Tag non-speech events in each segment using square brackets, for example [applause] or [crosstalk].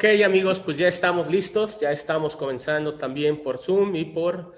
Ok, amigos, pues ya estamos listos, ya estamos comenzando también por Zoom y por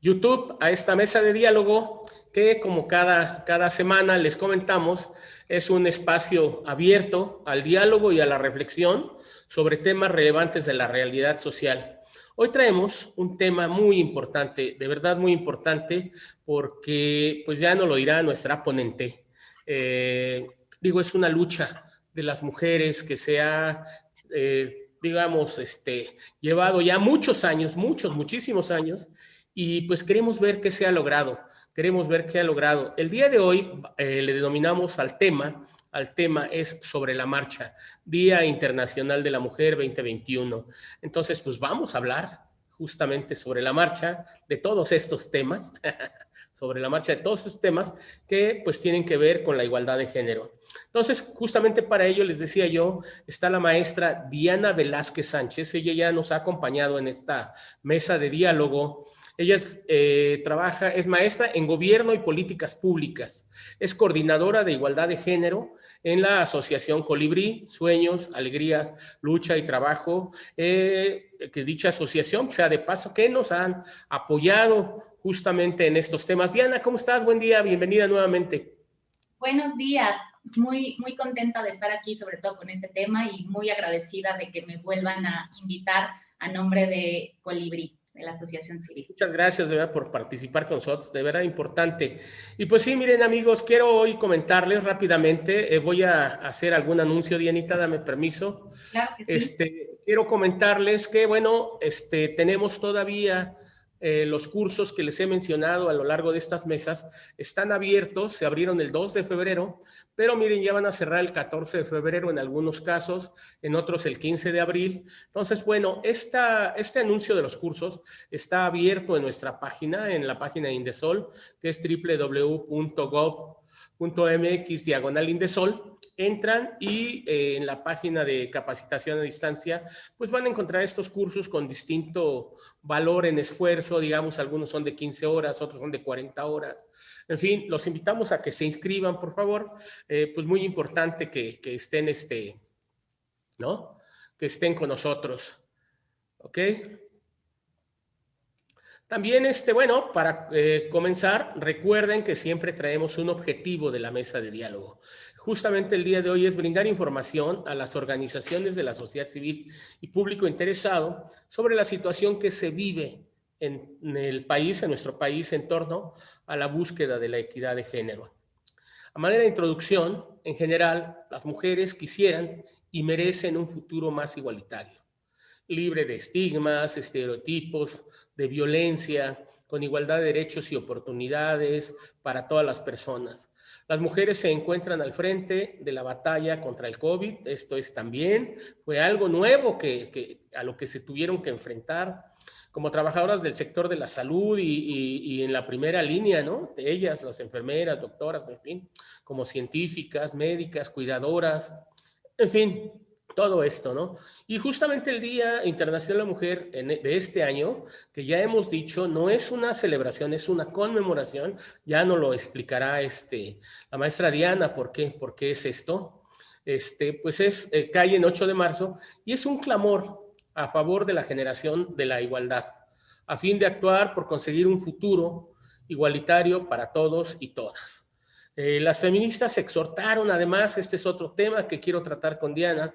YouTube a esta mesa de diálogo que como cada, cada semana les comentamos, es un espacio abierto al diálogo y a la reflexión sobre temas relevantes de la realidad social. Hoy traemos un tema muy importante, de verdad muy importante, porque pues ya nos lo dirá nuestra ponente. Eh, digo, es una lucha de las mujeres que se ha eh, digamos, este, llevado ya muchos años, muchos, muchísimos años, y pues queremos ver qué se ha logrado, queremos ver qué ha logrado. El día de hoy eh, le denominamos al tema, al tema es sobre la marcha, Día Internacional de la Mujer 2021. Entonces, pues vamos a hablar justamente sobre la marcha de todos estos temas, [laughs] sobre la marcha de todos estos temas que pues tienen que ver con la igualdad de género. Entonces, justamente para ello les decía yo, está la maestra Diana Velázquez Sánchez, ella ya nos ha acompañado en esta mesa de diálogo ella es, eh, trabaja, es maestra en gobierno y políticas públicas. Es coordinadora de igualdad de género en la Asociación Colibrí, Sueños, Alegrías, Lucha y Trabajo. Eh, que dicha asociación sea de paso que nos han apoyado justamente en estos temas. Diana, ¿cómo estás? Buen día, bienvenida nuevamente. Buenos días, muy, muy contenta de estar aquí, sobre todo con este tema y muy agradecida de que me vuelvan a invitar a nombre de Colibrí de la Asociación Civil. Muchas gracias de verdad por participar con nosotros, de verdad importante. Y pues sí, miren amigos, quiero hoy comentarles rápidamente, eh, voy a hacer algún anuncio, Dianita, dame permiso. Claro que sí. Este, quiero comentarles que, bueno, este, tenemos todavía eh, los cursos que les he mencionado a lo largo de estas mesas están abiertos, se abrieron el 2 de febrero, pero miren, ya van a cerrar el 14 de febrero en algunos casos, en otros el 15 de abril. Entonces, bueno, este anuncio de los cursos está abierto en nuestra página, en la página de Indesol, que es www.gov.mx diagonal Indesol entran y eh, en la página de capacitación a distancia, pues van a encontrar estos cursos con distinto valor en esfuerzo, digamos, algunos son de 15 horas, otros son de 40 horas. En fin, los invitamos a que se inscriban, por favor. Eh, pues muy importante que, que estén, este, ¿no? Que estén con nosotros. ¿Ok? También, este, bueno, para eh, comenzar, recuerden que siempre traemos un objetivo de la mesa de diálogo. Justamente el día de hoy es brindar información a las organizaciones de la sociedad civil y público interesado sobre la situación que se vive en, el país, en nuestro país, en torno a la búsqueda de la equidad de género. A manera de introducción, en general, las mujeres quisieran y merecen un futuro más igualitario libre de estigmas, estereotipos, de violencia, con igualdad de derechos y oportunidades para todas las personas. Las mujeres se encuentran al frente de la batalla contra el COVID, esto es también, fue algo nuevo que, a lo que se tuvieron que enfrentar como trabajadoras del sector de la salud y, en la primera línea, ¿no? De ellas, las enfermeras, doctoras, en fin, como científicas, médicas, cuidadoras, en fin, todo esto, ¿no? Y justamente el Día Internacional de la Mujer e, de este año, que ya hemos dicho, no es una celebración, es una conmemoración, ya nos lo explicará este, la maestra Diana, ¿por qué? ¿Por qué es esto? Este, pues es, eh, cae en 8 de marzo y es un clamor a favor de la generación de la igualdad, a fin de actuar por conseguir un futuro igualitario para todos y todas. Eh, las feministas exhortaron, además, este es otro tema que quiero tratar con Diana,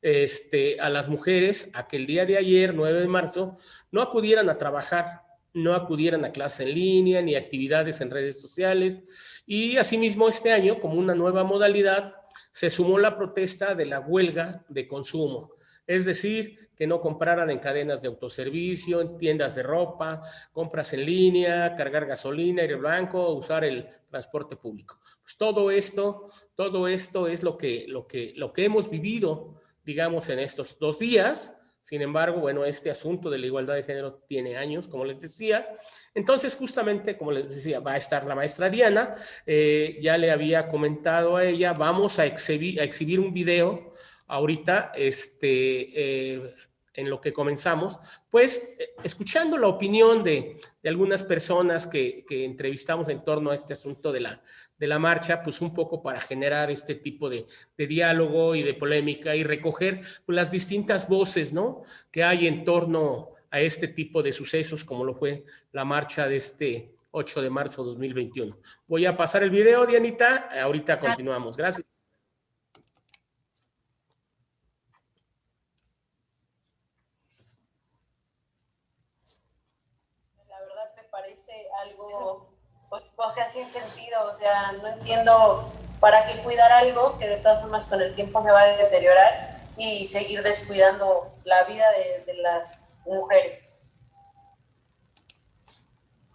este, a las mujeres a que el día de ayer, 9 de marzo, no acudieran a trabajar, no acudieran a clase en línea ni actividades en redes sociales. Y asimismo este año, como una nueva modalidad, se sumó la protesta de la huelga de consumo. Es decir, que no compraran en cadenas de autoservicio, en tiendas de ropa, compras en línea, cargar gasolina, aire blanco, usar el transporte público. Pues todo esto, todo esto es lo que, lo que, lo que hemos vivido, digamos, en estos dos días. Sin embargo, bueno, este asunto de la igualdad de género tiene años, como les decía. Entonces, justamente, como les decía, va a estar la maestra Diana. Eh, ya le había comentado a ella, vamos a exhibir, a exhibir un video ahorita, este, eh, en lo que comenzamos, pues eh, escuchando la opinión de, algunas personas que, entrevistamos en torno a este asunto de la, de la marcha, pues un poco para generar este tipo de, diálogo y de polémica y recoger pues, las distintas voces, ¿no? Que hay en torno a este tipo de sucesos, como lo fue la marcha de este 8 de marzo de 2021. Voy a pasar el video, Dianita, ahorita continuamos. Gracias. O sea, sin sentido, o sea, no entiendo para qué cuidar algo que de todas formas con el tiempo se va a deteriorar y seguir descuidando la vida de, las mujeres.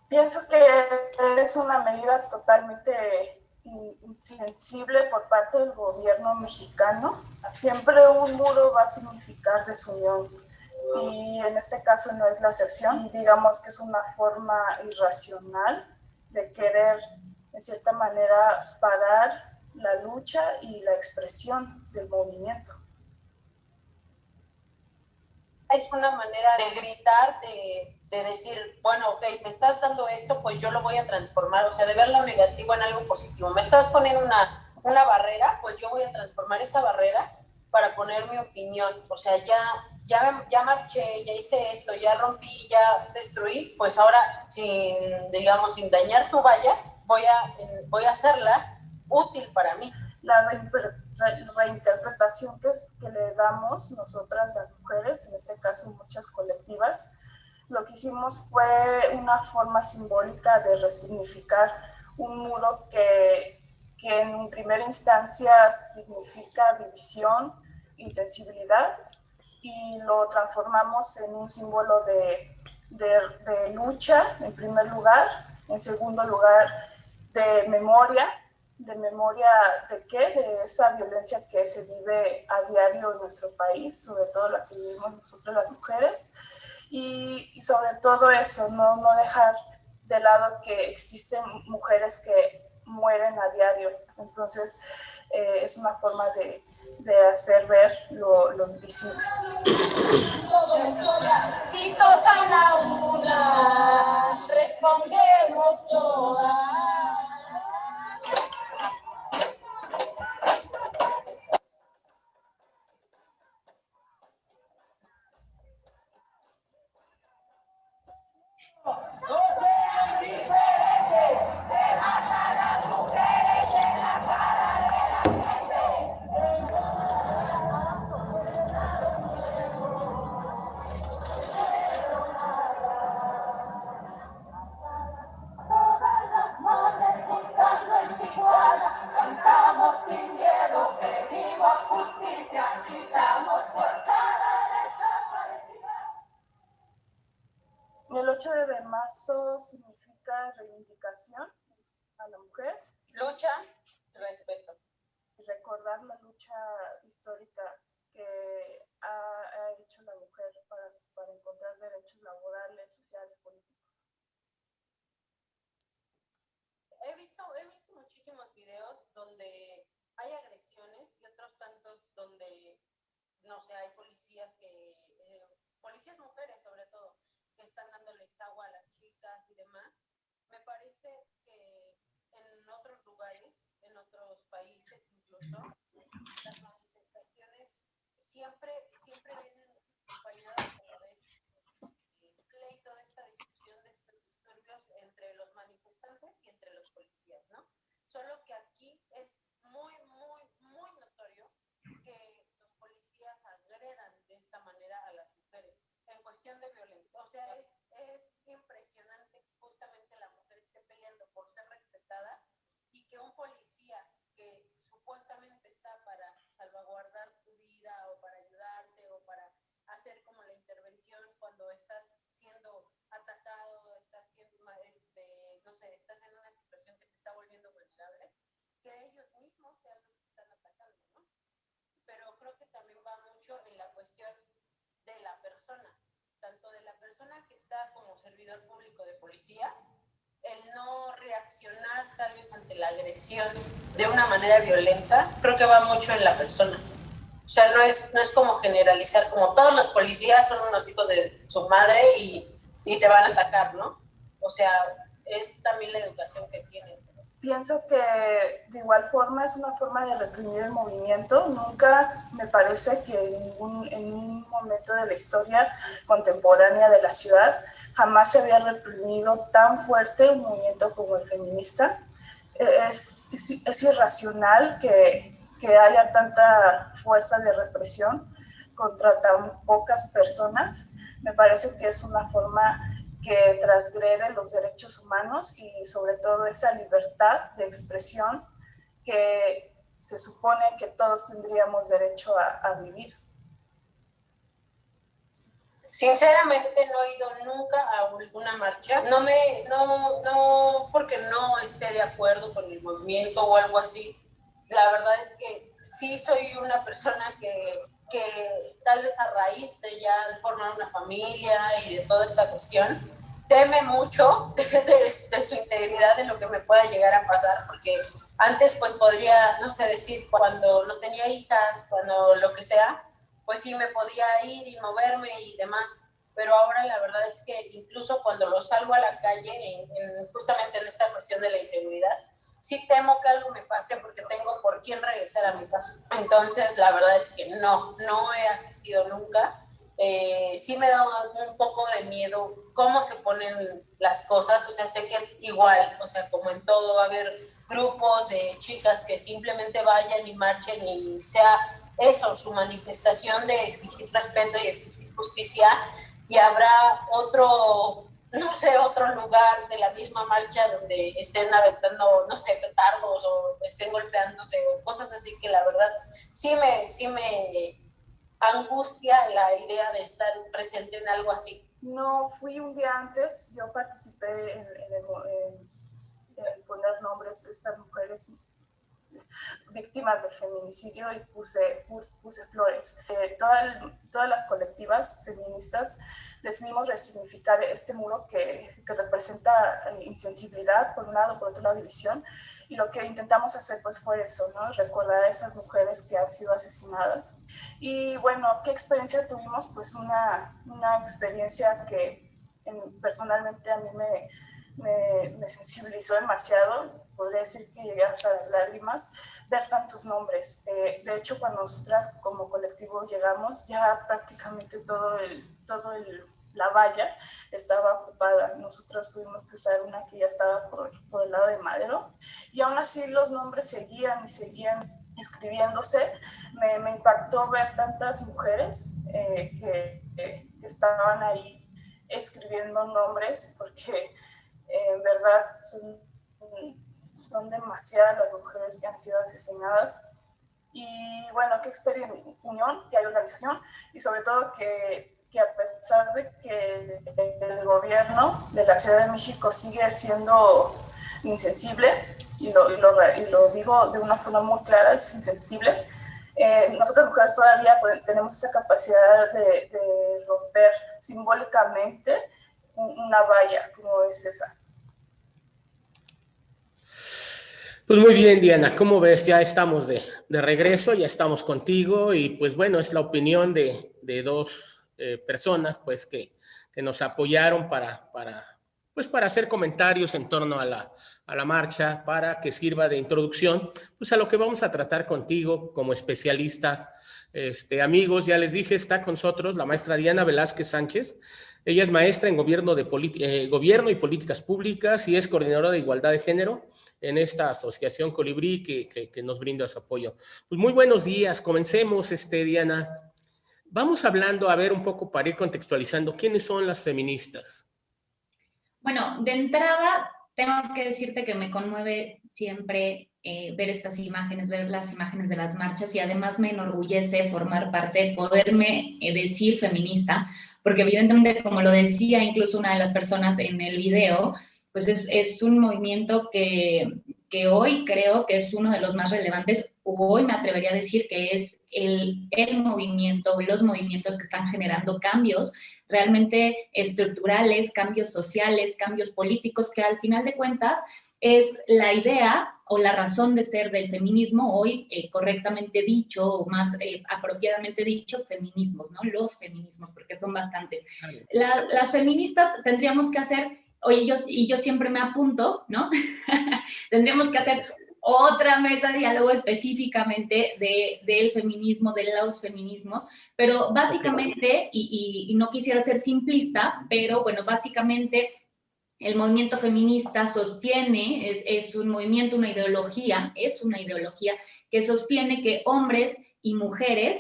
Pienso que es una medida totalmente insensible por parte del gobierno mexicano. Siempre un muro va a significar desunión y en este caso no es la excepción. Y digamos que es una forma irracional de querer, en cierta manera, parar la lucha y la expresión del movimiento. Es una manera de gritar, de, de decir, bueno, ok, me estás dando esto, pues yo lo voy a transformar, o sea, de ver lo negativo en algo positivo. Me estás poniendo una, una barrera, pues yo voy a transformar esa barrera para poner mi opinión. O sea, ya ya, ya marché, ya hice esto, ya rompí, ya destruí, pues ahora sin, digamos, sin dañar tu valla, voy a, voy a hacerla útil para mí. La reinterpretación que, que le damos nosotras las mujeres, en este caso muchas colectivas, lo que hicimos fue una forma simbólica de resignificar un muro que, que en primera instancia significa división, insensibilidad, y lo transformamos en un símbolo de, de, lucha, en primer lugar, en segundo lugar, de memoria, de memoria de qué, de esa violencia que se vive a diario en nuestro país, sobre todo la que vivimos nosotros las mujeres, y, sobre todo eso, no, no dejar de lado que existen mujeres que mueren a diario. Entonces, eh, es una forma de, de hacer ver lo, lo invisible. Si tocan a una, respondemos todas. No sé, hay policías que, eh, policías mujeres sobre todo, que están dándoles agua a las chicas y demás. Me parece que en otros lugares, en otros países incluso, las manifestaciones siempre, siempre vienen acompañadas de este pleito, de esta discusión, de estos disturbios entre los manifestantes y entre los policías, ¿no? Solo que aquí es muy, muy, muy notorio que los policías agredan de esta manera a las mujeres en cuestión de violencia. O sea, es, es impresionante que justamente la mujer esté peleando por ser respetada y que un policía que supuestamente está para salvaguardar tu vida o para ayudarte o para hacer como la intervención cuando estás siendo atacado, estás siendo, este, no sé, estás en una situación que te está volviendo vulnerable, que ellos mismos sean los que están atacando, ¿no? Pero creo que también va mucho en la cuestión de la persona, tanto de la persona que está como servidor público de policía, el no reaccionar tal vez ante la agresión de una manera violenta, creo que va mucho en la persona. O sea, no es, no es como generalizar, como todos los policías son unos hijos de su madre y, y te van a atacar, ¿no? O sea, es también la educación que tienen. Pienso que de igual forma es una forma de reprimir el movimiento. Nunca me parece que en, ningún, en un momento de la historia contemporánea de la ciudad jamás se había reprimido tan fuerte un movimiento como el feminista. Es, es, irracional que, haya tanta fuerza de represión contra tan pocas personas. Me parece que es una forma que transgrede los derechos humanos y sobre todo esa libertad de expresión que se supone que todos tendríamos derecho a vivir. Sinceramente no he ido nunca a alguna marcha, no me, no, no, porque no esté de acuerdo con el movimiento o algo así. La verdad es que sí soy una persona que, que tal vez a raíz de ya formar una familia y de toda esta cuestión, teme mucho [laughs] de, de, su integridad, de lo que me pueda llegar a pasar, porque antes pues podría, no sé, decir, cuando no tenía hijas, cuando lo que sea, pues sí me podía ir y moverme y demás, pero ahora la verdad es que incluso cuando lo salgo a la calle, en, en, justamente en esta cuestión de la inseguridad, sí temo que algo me pase porque tengo por quién regresar a mi casa. Entonces, la verdad es que no, no he asistido nunca. Eh, sí me da un poco de miedo cómo se ponen las cosas, o sea, sé que igual, o sea, como en todo va a haber grupos de chicas que simplemente vayan y marchen y sea eso, su manifestación de exigir respeto y exigir justicia, y habrá otro, no sé, otro lugar de la misma marcha donde estén aventando, no sé, petardos o estén golpeándose o cosas así que la verdad sí me, sí me angustia la idea de estar presente en algo así? No, fui un día antes, yo participé en, el, poner nombres de estas mujeres víctimas del feminicidio y puse, puse flores. Eh, toda todas las colectivas feministas decidimos resignificar este muro que, que representa eh, insensibilidad, por un lado, por otro lado, división, y lo que intentamos hacer pues fue eso, ¿no? Recordar a esas mujeres que han sido asesinadas. Y bueno, ¿qué experiencia tuvimos? Pues una, una experiencia que en, personalmente a mí me, me, me, sensibilizó demasiado, podría decir que llegué hasta las lágrimas, ver tantos nombres. Eh, de hecho, cuando nosotras como colectivo llegamos, ya prácticamente todo el, todo el la valla estaba ocupada. Nosotros tuvimos que usar una que ya estaba por, por, el lado de Madero y aún así los nombres seguían y seguían escribiéndose. Me, impactó ver tantas mujeres eh, que, que, estaban ahí escribiendo nombres porque eh, en verdad son, son demasiadas las mujeres que han sido asesinadas y bueno, qué experiencia, unión, que hay organización y sobre todo que que a pesar de que el gobierno de la Ciudad de México sigue siendo insensible, y lo, y lo, y lo digo de una forma muy clara, es insensible, eh, nosotras mujeres todavía tenemos esa capacidad de, de romper simbólicamente una valla como es esa. Pues muy bien, Diana, como ves, ya estamos de, de, regreso, ya estamos contigo y pues bueno, es la opinión de, de dos eh, personas pues que, que, nos apoyaron para, para, pues, para hacer comentarios en torno a la, a la marcha, para que sirva de introducción pues, a lo que vamos a tratar contigo como especialista. Este, amigos, ya les dije, está con nosotros la maestra Diana Velázquez Sánchez. Ella es maestra en gobierno, de eh, gobierno y políticas públicas y es coordinadora de igualdad de género en esta asociación Colibrí que, nos brinda su apoyo. Pues muy buenos días, comencemos, este, Diana. Vamos hablando, a ver un poco para ir contextualizando, ¿quiénes son las feministas? Bueno, de entrada, tengo que decirte que me conmueve siempre eh, ver estas imágenes, ver las imágenes de las marchas y además me enorgullece formar parte, poderme eh, decir feminista, porque evidentemente, como lo decía incluso una de las personas en el video, pues es, es un movimiento que, que hoy creo que es uno de los más relevantes, hoy me atrevería a decir que es el, el movimiento, los movimientos que están generando cambios realmente estructurales, cambios sociales, cambios políticos, que al final de cuentas es la idea o la razón de ser del feminismo, hoy eh, correctamente dicho o más eh, apropiadamente dicho, feminismos, ¿no? Los feminismos, porque son bastantes. las feministas tendríamos que hacer, oye, yo, y yo siempre me apunto, ¿no? [laughs] tendríamos que hacer otra mesa de diálogo específicamente de, del feminismo, de los feminismos, pero básicamente, y, y, no quisiera ser simplista, pero bueno, básicamente el movimiento feminista sostiene, es, es un movimiento, una ideología, es una ideología que sostiene que hombres y mujeres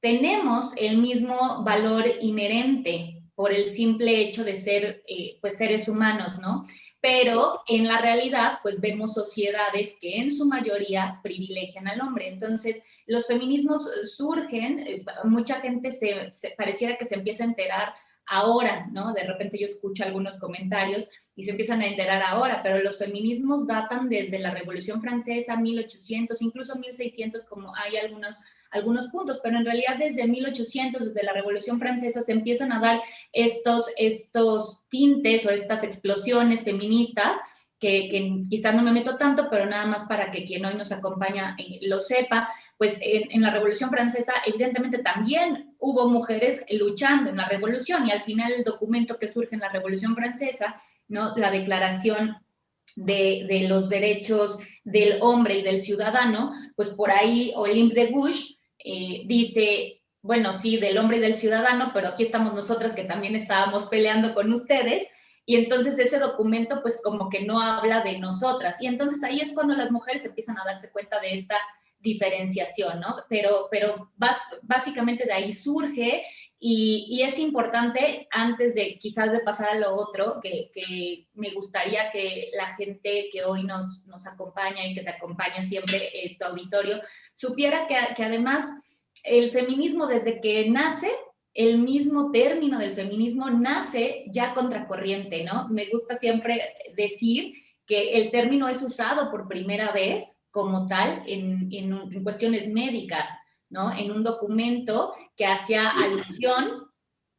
tenemos el mismo valor inherente por el simple hecho de ser eh, pues seres humanos, ¿no? Pero en la realidad, pues vemos sociedades que en su mayoría privilegian al hombre. Entonces, los feminismos surgen, eh, mucha gente se, se, pareciera que se empieza a enterar ahora, ¿no? De repente yo escucho algunos comentarios y se empiezan a enterar ahora, pero los feminismos datan desde la Revolución Francesa, 1800, incluso 1600, como hay algunos, algunos puntos, pero en realidad desde 1800, desde la Revolución Francesa, se empiezan a dar estos, estos tintes o estas explosiones feministas que, quizás no me meto tanto, pero nada más para que quien hoy nos acompaña eh, lo sepa, pues en, la Revolución Francesa evidentemente también hubo mujeres luchando en la revolución y al final el documento que surge en la Revolución Francesa, ¿no? la Declaración de, de los Derechos del Hombre y del Ciudadano, pues por ahí Olympe de Gouges eh, dice, bueno, sí, del hombre y del ciudadano, pero aquí estamos nosotras que también estábamos peleando con ustedes, y entonces ese documento pues como que no habla de nosotras. Y entonces ahí es cuando las mujeres empiezan a darse cuenta de esta diferenciación, ¿no? Pero, pero básicamente de ahí surge y, es importante, antes de quizás de pasar a lo otro, que, me gustaría que la gente que hoy nos, nos acompaña y que te acompaña siempre en tu auditorio, supiera que, que además el feminismo desde que nace el mismo término del feminismo nace ya contracorriente, ¿no? Me gusta siempre decir que el término es usado por primera vez como tal en, en, cuestiones médicas, ¿no? En un documento que hacía alusión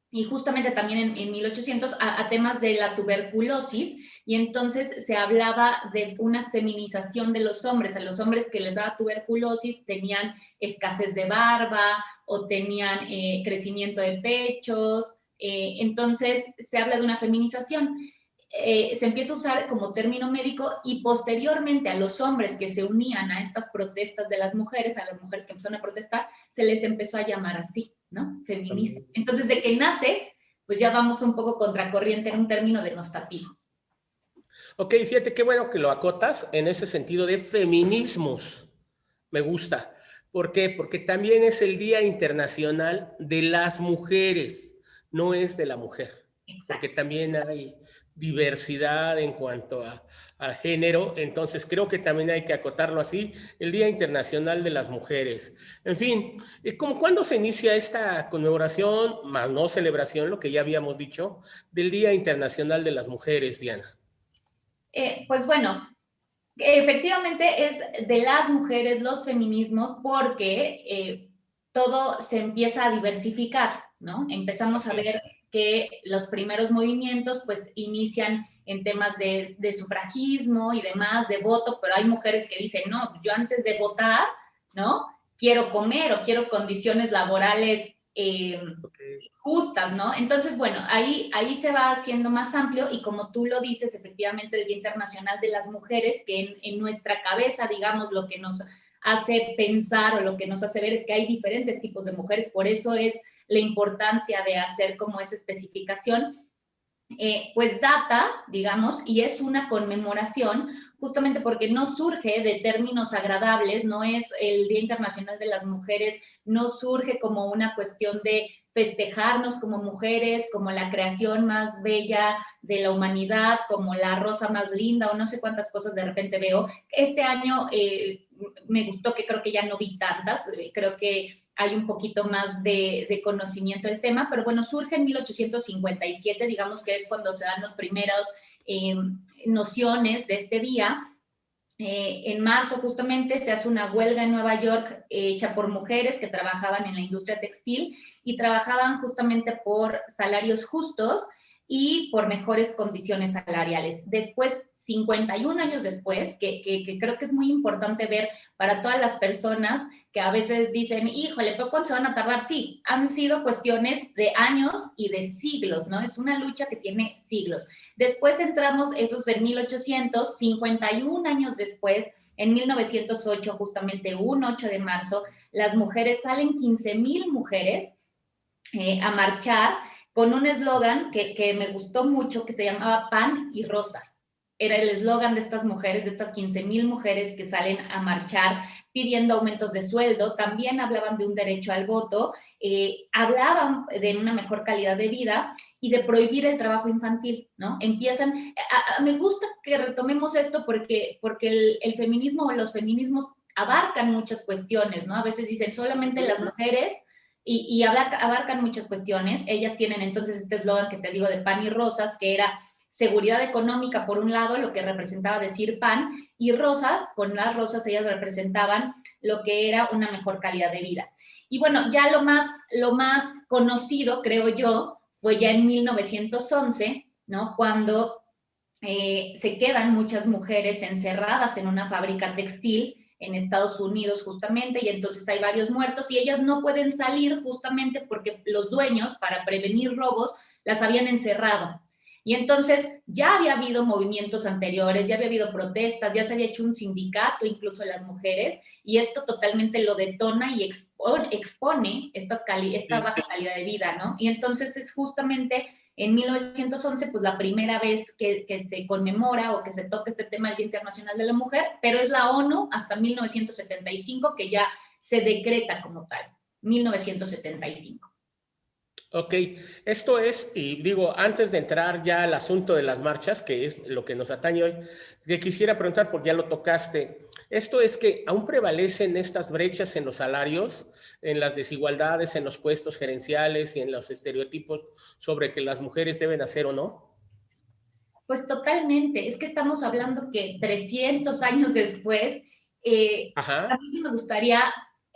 y justamente también en, en 1800 a, a, temas de la tuberculosis y entonces se hablaba de una feminización de los hombres, a los hombres que les daba tuberculosis tenían escasez de barba o tenían eh, crecimiento de pechos, eh, entonces se habla de una feminización. Eh, se empieza a usar como término médico y posteriormente a los hombres que se unían a estas protestas de las mujeres, a las mujeres que empezaron a protestar, se les empezó a llamar así, ¿no? Feminista. Entonces, de que nace, pues ya vamos un poco contracorriente en un término denostativo. Ok, fíjate qué bueno que lo acotas en ese sentido de feminismos. Me gusta. ¿Por qué? Porque también es el Día Internacional de las Mujeres, no es de la mujer. Exacto. Porque también hay diversidad en cuanto a, al género, entonces creo que también hay que acotarlo así, el Día Internacional de las Mujeres. En fin, ¿cómo, ¿cuándo se inicia esta conmemoración, más no celebración, lo que ya habíamos dicho, del Día Internacional de las Mujeres, Diana? Eh, pues bueno, efectivamente es de las mujeres, los feminismos, porque eh, todo se empieza a diversificar, ¿no? Empezamos a ver que los primeros movimientos pues inician en temas de, de, sufragismo y demás, de voto, pero hay mujeres que dicen, no, yo antes de votar, ¿no? Quiero comer o quiero condiciones laborales eh, okay. justas, ¿no? Entonces, bueno, ahí, ahí se va haciendo más amplio y como tú lo dices, efectivamente, el Día Internacional de las Mujeres, que en, en nuestra cabeza, digamos, lo que nos hace pensar o lo que nos hace ver es que hay diferentes tipos de mujeres, por eso es la importancia de hacer como esa especificación, eh, pues data, digamos, y es una conmemoración justamente porque no surge de términos agradables, no es el Día Internacional de las Mujeres, no surge como una cuestión de festejarnos como mujeres, como la creación más bella de la humanidad, como la rosa más linda, o no sé cuántas cosas de repente veo. Este año eh, me gustó que creo que ya no vi tantas, eh, creo que hay un poquito más de, conocimiento del tema, pero bueno, surge en 1857, digamos que es cuando se dan los primeros eh, nociones de este día. Eh, en marzo justamente se hace una huelga en Nueva York hecha por mujeres que trabajaban en la industria textil y trabajaban justamente por salarios justos y por mejores condiciones salariales. Después 51 años después, que, que, creo que es muy importante ver para todas las personas que a veces dicen, híjole, ¿pero cuánto se van a tardar? Sí, han sido cuestiones de años y de siglos, ¿no? Es una lucha que tiene siglos. Después entramos, esos de 1800, 51 años después, en 1908, justamente un 8 de marzo, las mujeres salen 15 mil mujeres eh, a marchar con un eslogan que, que me gustó mucho, que se llamaba Pan y Rosas era el eslogan de estas mujeres, de estas 15 mil mujeres que salen a marchar pidiendo aumentos de sueldo, también hablaban de un derecho al voto, eh, hablaban de una mejor calidad de vida y de prohibir el trabajo infantil, ¿no? Empiezan, me gusta que retomemos esto porque, porque el, el feminismo o los feminismos abarcan muchas cuestiones, ¿no? A veces dicen solamente las mujeres y, y abarcan muchas cuestiones. Ellas tienen entonces este eslogan que te digo de pan y rosas, que era seguridad económica por un lado, lo que representaba decir pan, y rosas, con las rosas ellas representaban lo que era una mejor calidad de vida. Y bueno, ya lo más, lo más conocido, creo yo, fue ya en 1911, ¿no? Cuando eh, se quedan muchas mujeres encerradas en una fábrica textil en Estados Unidos justamente, y entonces hay varios muertos y ellas no pueden salir justamente porque los dueños, para prevenir robos, las habían encerrado. Y entonces ya había habido movimientos anteriores, ya había habido protestas, ya se había hecho un sindicato incluso de las mujeres y esto totalmente lo detona y expone, estas esta baja calidad de vida, ¿no? Y entonces es justamente en 1911 pues la primera vez que, que se conmemora o que se toca este tema del Día Internacional de la Mujer, pero es la ONU hasta 1975 que ya se decreta como tal, 1975. Ok, esto es, y digo, antes de entrar ya al asunto de las marchas, que es lo que nos atañe hoy, te quisiera preguntar, porque ya lo tocaste, esto es que aún prevalecen estas brechas en los salarios, en las desigualdades, en los puestos gerenciales y en los estereotipos sobre que las mujeres deben hacer o no. Pues totalmente, es que estamos hablando que 300 años después, eh, a mí me gustaría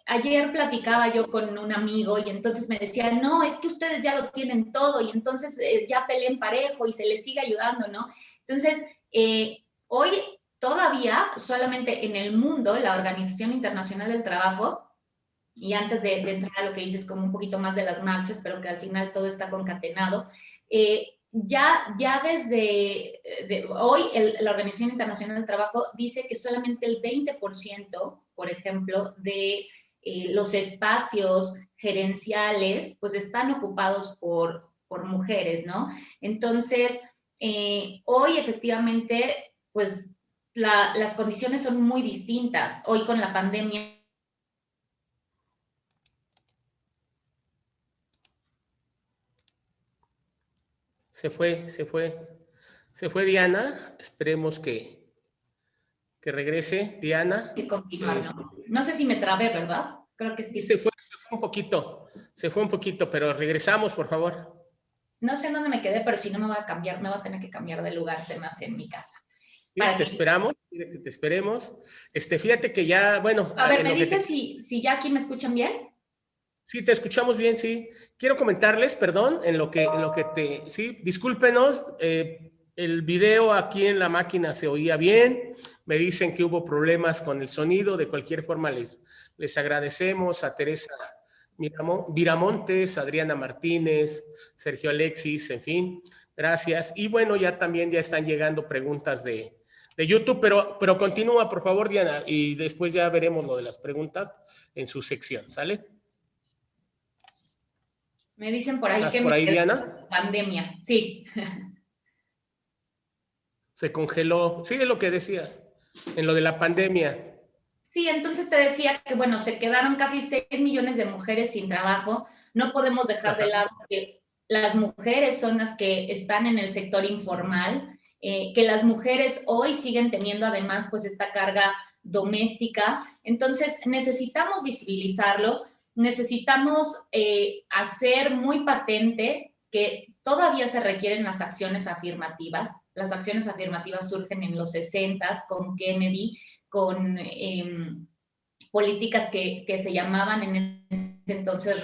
ayer platicaba yo con un amigo y entonces me decía, no, es que ustedes ya lo tienen todo y entonces eh, ya peleen parejo y se les sigue ayudando, ¿no? Entonces, eh, hoy todavía solamente en el mundo, la Organización Internacional del Trabajo, y antes de, entrar a lo que dices como un poquito más de las marchas, pero que al final todo está concatenado, eh, ya, ya desde hoy la Organización Internacional del Trabajo dice que solamente el 20%, por ejemplo, de eh, los espacios gerenciales pues están ocupados por, por mujeres, ¿no? Entonces, eh, hoy efectivamente pues las condiciones son muy distintas. Hoy con la pandemia Se fue, se fue. Se fue Diana. Esperemos que, que regrese. Diana. Que ¿no? sé si me trabé, ¿verdad? Creo que sí. Se fue, se fue un poquito, se fue un poquito, pero regresamos, por favor. No sé dónde me quedé, pero si no me va a cambiar, me va a tener que cambiar de lugar, se más en mi casa. te esperamos, te esperemos. Este, fíjate que ya, bueno. A ver, ¿me dices si, si ya aquí me escuchan bien? Sí, te escuchamos bien, sí. Quiero comentarles, perdón, en lo que, en lo que te, sí, discúlpenos, eh, el video aquí en la máquina se oía bien, me dicen que hubo problemas con el sonido, de cualquier forma les, les agradecemos a Teresa Viramontes, Adriana Martínez, Sergio Alexis, en fin, gracias. Y bueno, ya también ya están llegando preguntas de, de YouTube, pero, pero continúa, por favor, Diana, y después ya veremos lo de las preguntas en su sección, ¿sale? Me dicen por ahí que por ahí, Diana? pandemia, sí. Se congeló. Sigue lo que decías, en lo de la pandemia. Sí, entonces te decía que, bueno, se quedaron casi 6 millones de mujeres sin trabajo. No podemos dejar de lado que las mujeres son las que están en el sector informal, eh, que las mujeres hoy siguen teniendo además pues esta carga doméstica. Entonces necesitamos visibilizarlo, necesitamos eh, hacer muy patente que todavía se requieren las acciones afirmativas. Las acciones afirmativas surgen en los 60 con Kennedy, con em, políticas que, que, se llamaban en ese entonces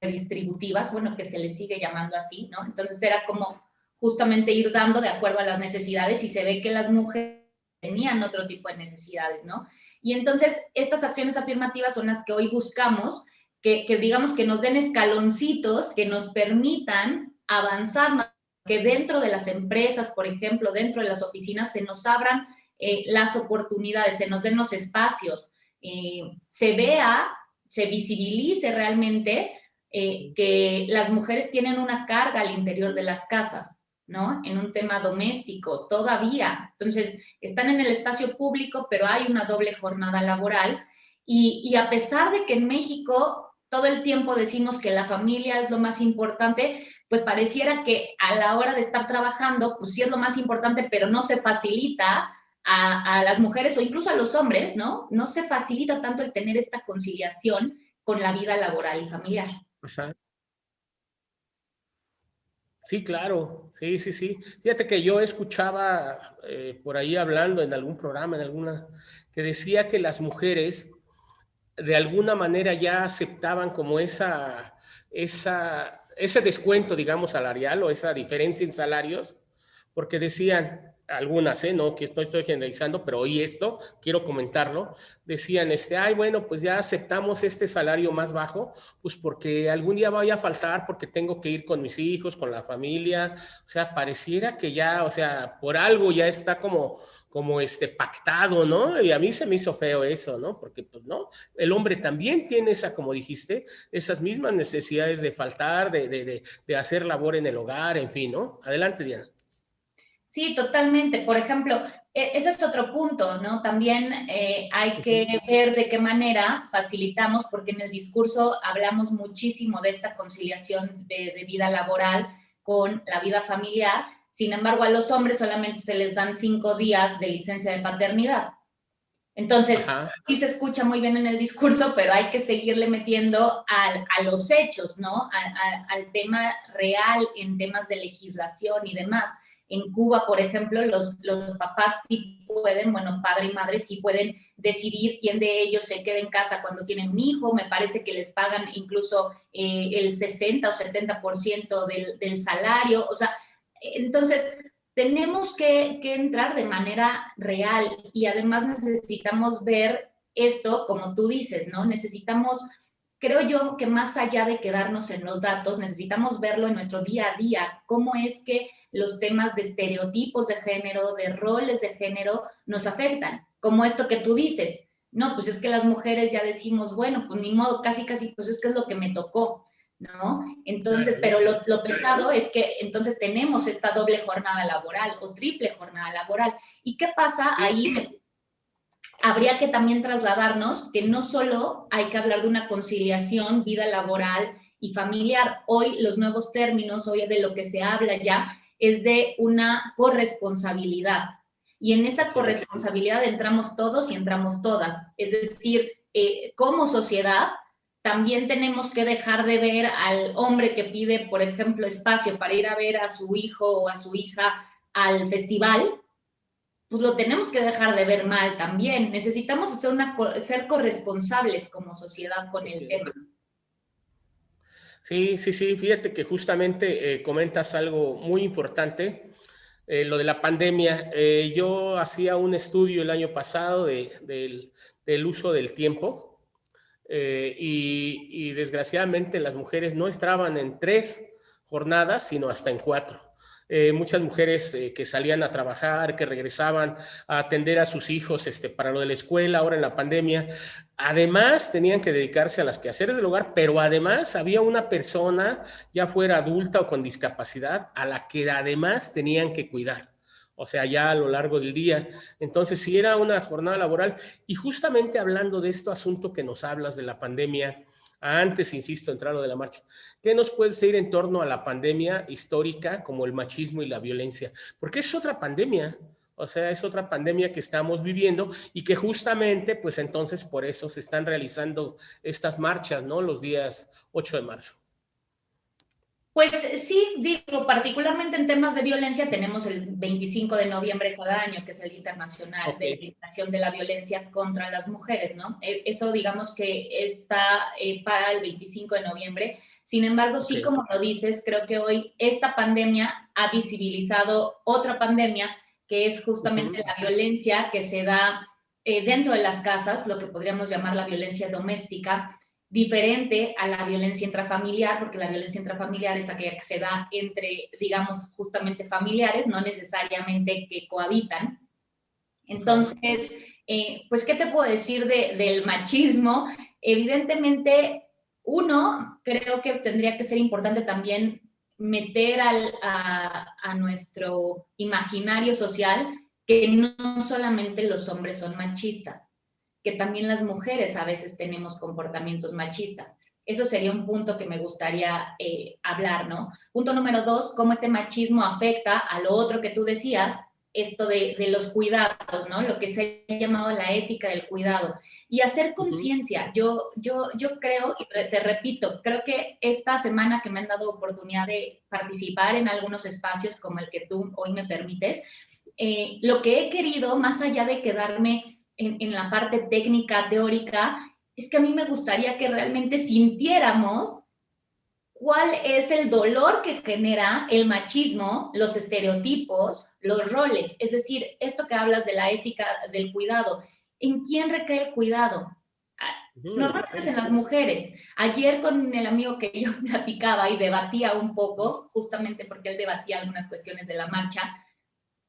redistributivas, bueno, que se les sigue llamando así, ¿no? Entonces era como justamente ir dando de acuerdo a las necesidades y se ve que las mujeres tenían otro tipo de necesidades, ¿no? Y entonces estas acciones afirmativas son las que hoy buscamos, que, digamos que nos den escaloncitos que nos permitan avanzar, que dentro de las empresas, por ejemplo, dentro de las oficinas, se nos abran eh, las oportunidades, se nos den los espacios, eh, se vea, se visibilice realmente eh, que las mujeres tienen una carga al interior de las casas, ¿no? En un tema doméstico, todavía. Entonces, están en el espacio público, pero hay una doble jornada laboral. Y, y a pesar de que en México todo el tiempo decimos que la familia es lo más importante, pues pareciera que a la hora de estar trabajando, pues sí es lo más importante, pero no se facilita a, las mujeres o incluso a los hombres, ¿no? No se facilita tanto el tener esta conciliación con la vida laboral y familiar. Sí, claro, sí, sí, sí. Fíjate que yo escuchaba eh, por ahí hablando en algún programa, en alguna, que decía que las mujeres de alguna manera ya aceptaban como esa, esa, ese descuento, digamos, salarial o esa diferencia en salarios, porque decían, algunas, ¿eh? no que estoy, estoy generalizando, pero hoy esto, quiero comentarlo, decían, este, ay, bueno, pues ya aceptamos este salario más bajo, pues porque algún día vaya a faltar, porque tengo que ir con mis hijos, con la familia, o sea, pareciera que ya, o sea, por algo ya está como, como este pactado, ¿no? Y a mí se me hizo feo eso, ¿no? Porque pues no, el hombre también tiene esa, como dijiste, esas mismas necesidades de faltar, de, de, de hacer labor en el hogar, en fin, ¿no? Adelante, Diana. Sí, totalmente. Por ejemplo, e, ese es otro punto, ¿no? También eh, hay que ver de qué manera facilitamos, porque en el discurso hablamos muchísimo de esta conciliación de, vida laboral con la vida familiar. Sin embargo, a los hombres solamente se les dan cinco días de licencia de paternidad. Entonces, sí se escucha muy bien en el discurso, pero hay que seguirle metiendo a los hechos, ¿no? al tema real en temas de legislación y demás. En Cuba, por ejemplo, los, los papás sí pueden, bueno, padre y madre sí pueden decidir quién de ellos se queda en casa cuando tienen un hijo. Me parece que les pagan incluso eh, el 60 o 70% del, del salario. O sea, entonces tenemos que, que, entrar de manera real y además necesitamos ver esto, como tú dices, ¿no? Necesitamos, creo yo que más allá de quedarnos en los datos, necesitamos verlo en nuestro día a día, cómo es que los temas de estereotipos de género, de roles de género, nos afectan, como esto que tú dices, no, pues es que las mujeres ya decimos, bueno, pues ni modo, casi, casi, pues es que es lo que me tocó, ¿no? Entonces, pero lo, pesado es que entonces tenemos esta doble jornada laboral o triple jornada laboral. ¿Y qué pasa ahí? Habría que también trasladarnos que no solo hay que hablar de una conciliación, vida laboral y familiar. Hoy los nuevos términos, hoy de lo que se habla ya, es de una corresponsabilidad. Y en esa corresponsabilidad entramos todos y entramos todas. Es decir, eh, como sociedad, también tenemos que dejar de ver al hombre que pide, por ejemplo, espacio para ir a ver a su hijo o a su hija al festival, pues lo tenemos que dejar de ver mal también. Necesitamos ser, una, ser corresponsables como sociedad con el tema. Sí, sí, sí, fíjate que justamente eh, comentas algo muy importante, eh, lo de la pandemia. Eh, yo hacía un estudio el año pasado del, uso del tiempo y, y desgraciadamente las mujeres no estaban en tres jornadas, sino hasta en cuatro. Eh, muchas mujeres eh, que salían a trabajar, que regresaban a atender a sus hijos este, para lo de la escuela, ahora en la pandemia. Además, tenían que dedicarse a las quehaceres del hogar, pero además había una persona, ya fuera adulta o con discapacidad, a la que además tenían que cuidar o sea, ya a lo largo del día. Entonces, si era una jornada laboral, y justamente hablando de este asunto que nos hablas de la pandemia, antes, insisto, entrar lo de la marcha. ¿Qué nos puede decir en torno a la pandemia histórica como el machismo y la violencia? Porque es otra pandemia, o sea, es otra pandemia que estamos viviendo y que justamente, pues entonces por eso se están realizando estas marchas, ¿no? Los días 8 de marzo. Pues sí, digo, particularmente en temas de violencia tenemos el 25 de noviembre cada año, que es el Internacional de Eliminación de la Violencia contra las Mujeres, ¿no? E, eso digamos que está eh, para el 25 de noviembre, Sin embargo, sí, como lo dices, creo que hoy esta pandemia ha visibilizado otra pandemia que es justamente la violencia que se da eh, dentro de las casas, lo que podríamos llamar la violencia doméstica, diferente a la violencia intrafamiliar, porque la violencia intrafamiliar es aquella que se da entre, digamos, justamente familiares, no necesariamente que cohabitan. Entonces, eh, pues, ¿qué te puedo decir del machismo? Evidentemente, uno, creo que tendría que ser importante también meter al, a, a nuestro imaginario social que no solamente los hombres son machistas, que también las mujeres a veces tenemos comportamientos machistas. Eso sería un punto que me gustaría eh, hablar, ¿no? Punto número dos, cómo este machismo afecta a lo otro que tú decías, esto de, los cuidados, ¿no? Lo que se ha llamado la ética del cuidado. Y hacer conciencia. Yo, yo, yo creo, y te repito, creo que esta semana que me han dado oportunidad de participar en algunos espacios como el que tú hoy me permites, eh, lo que he querido, más allá de quedarme en, la parte técnica, teórica, es que a mí me gustaría que realmente sintiéramos cuál es el dolor que genera el machismo, los estereotipos, los roles. Es decir, esto que hablas de la ética del cuidado, ¿en quién recae el cuidado? Normalmente es en las mujeres. Ayer con el amigo que yo [laughs] platicaba y debatía un poco, justamente porque él debatía algunas cuestiones de la marcha,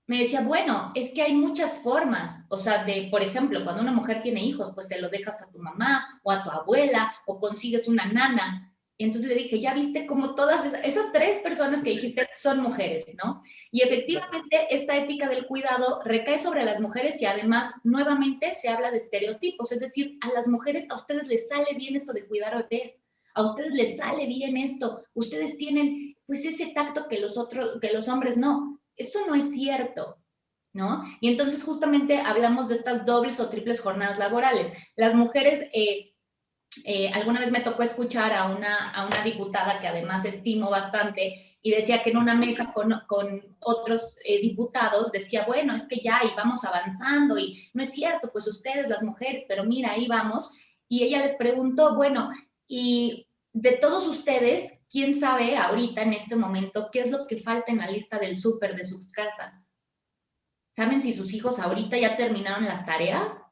me decía, bueno, es que hay muchas formas, o sea, de, por ejemplo, cuando una mujer tiene hijos, pues te lo dejas a tu mamá o a tu abuela o consigues una nana. Y entonces le dije, ya viste cómo todas esas, tres personas que dijiste son mujeres, ¿no? Y efectivamente esta ética del cuidado recae sobre las mujeres y además nuevamente se habla de estereotipos, es decir, a las mujeres, a ustedes les sale bien esto de cuidar bebés, a ustedes les sale bien esto, ustedes tienen pues ese tacto que los otros, que los hombres no. Eso no es cierto, ¿no? Y entonces justamente hablamos de estas dobles o triples jornadas laborales. Las mujeres, eh, eh, alguna vez me tocó escuchar a una, a una diputada que además estimo bastante y decía que en una mesa con, con otros eh, diputados decía, bueno, es que ya y vamos avanzando y no es cierto, pues ustedes las mujeres, pero mira, ahí vamos. Y ella les preguntó, bueno, y de todos ustedes, ¿quién sabe ahorita en este momento qué es lo que falta en la lista del súper de sus casas? ¿Saben si sus hijos ahorita ya terminaron las tareas?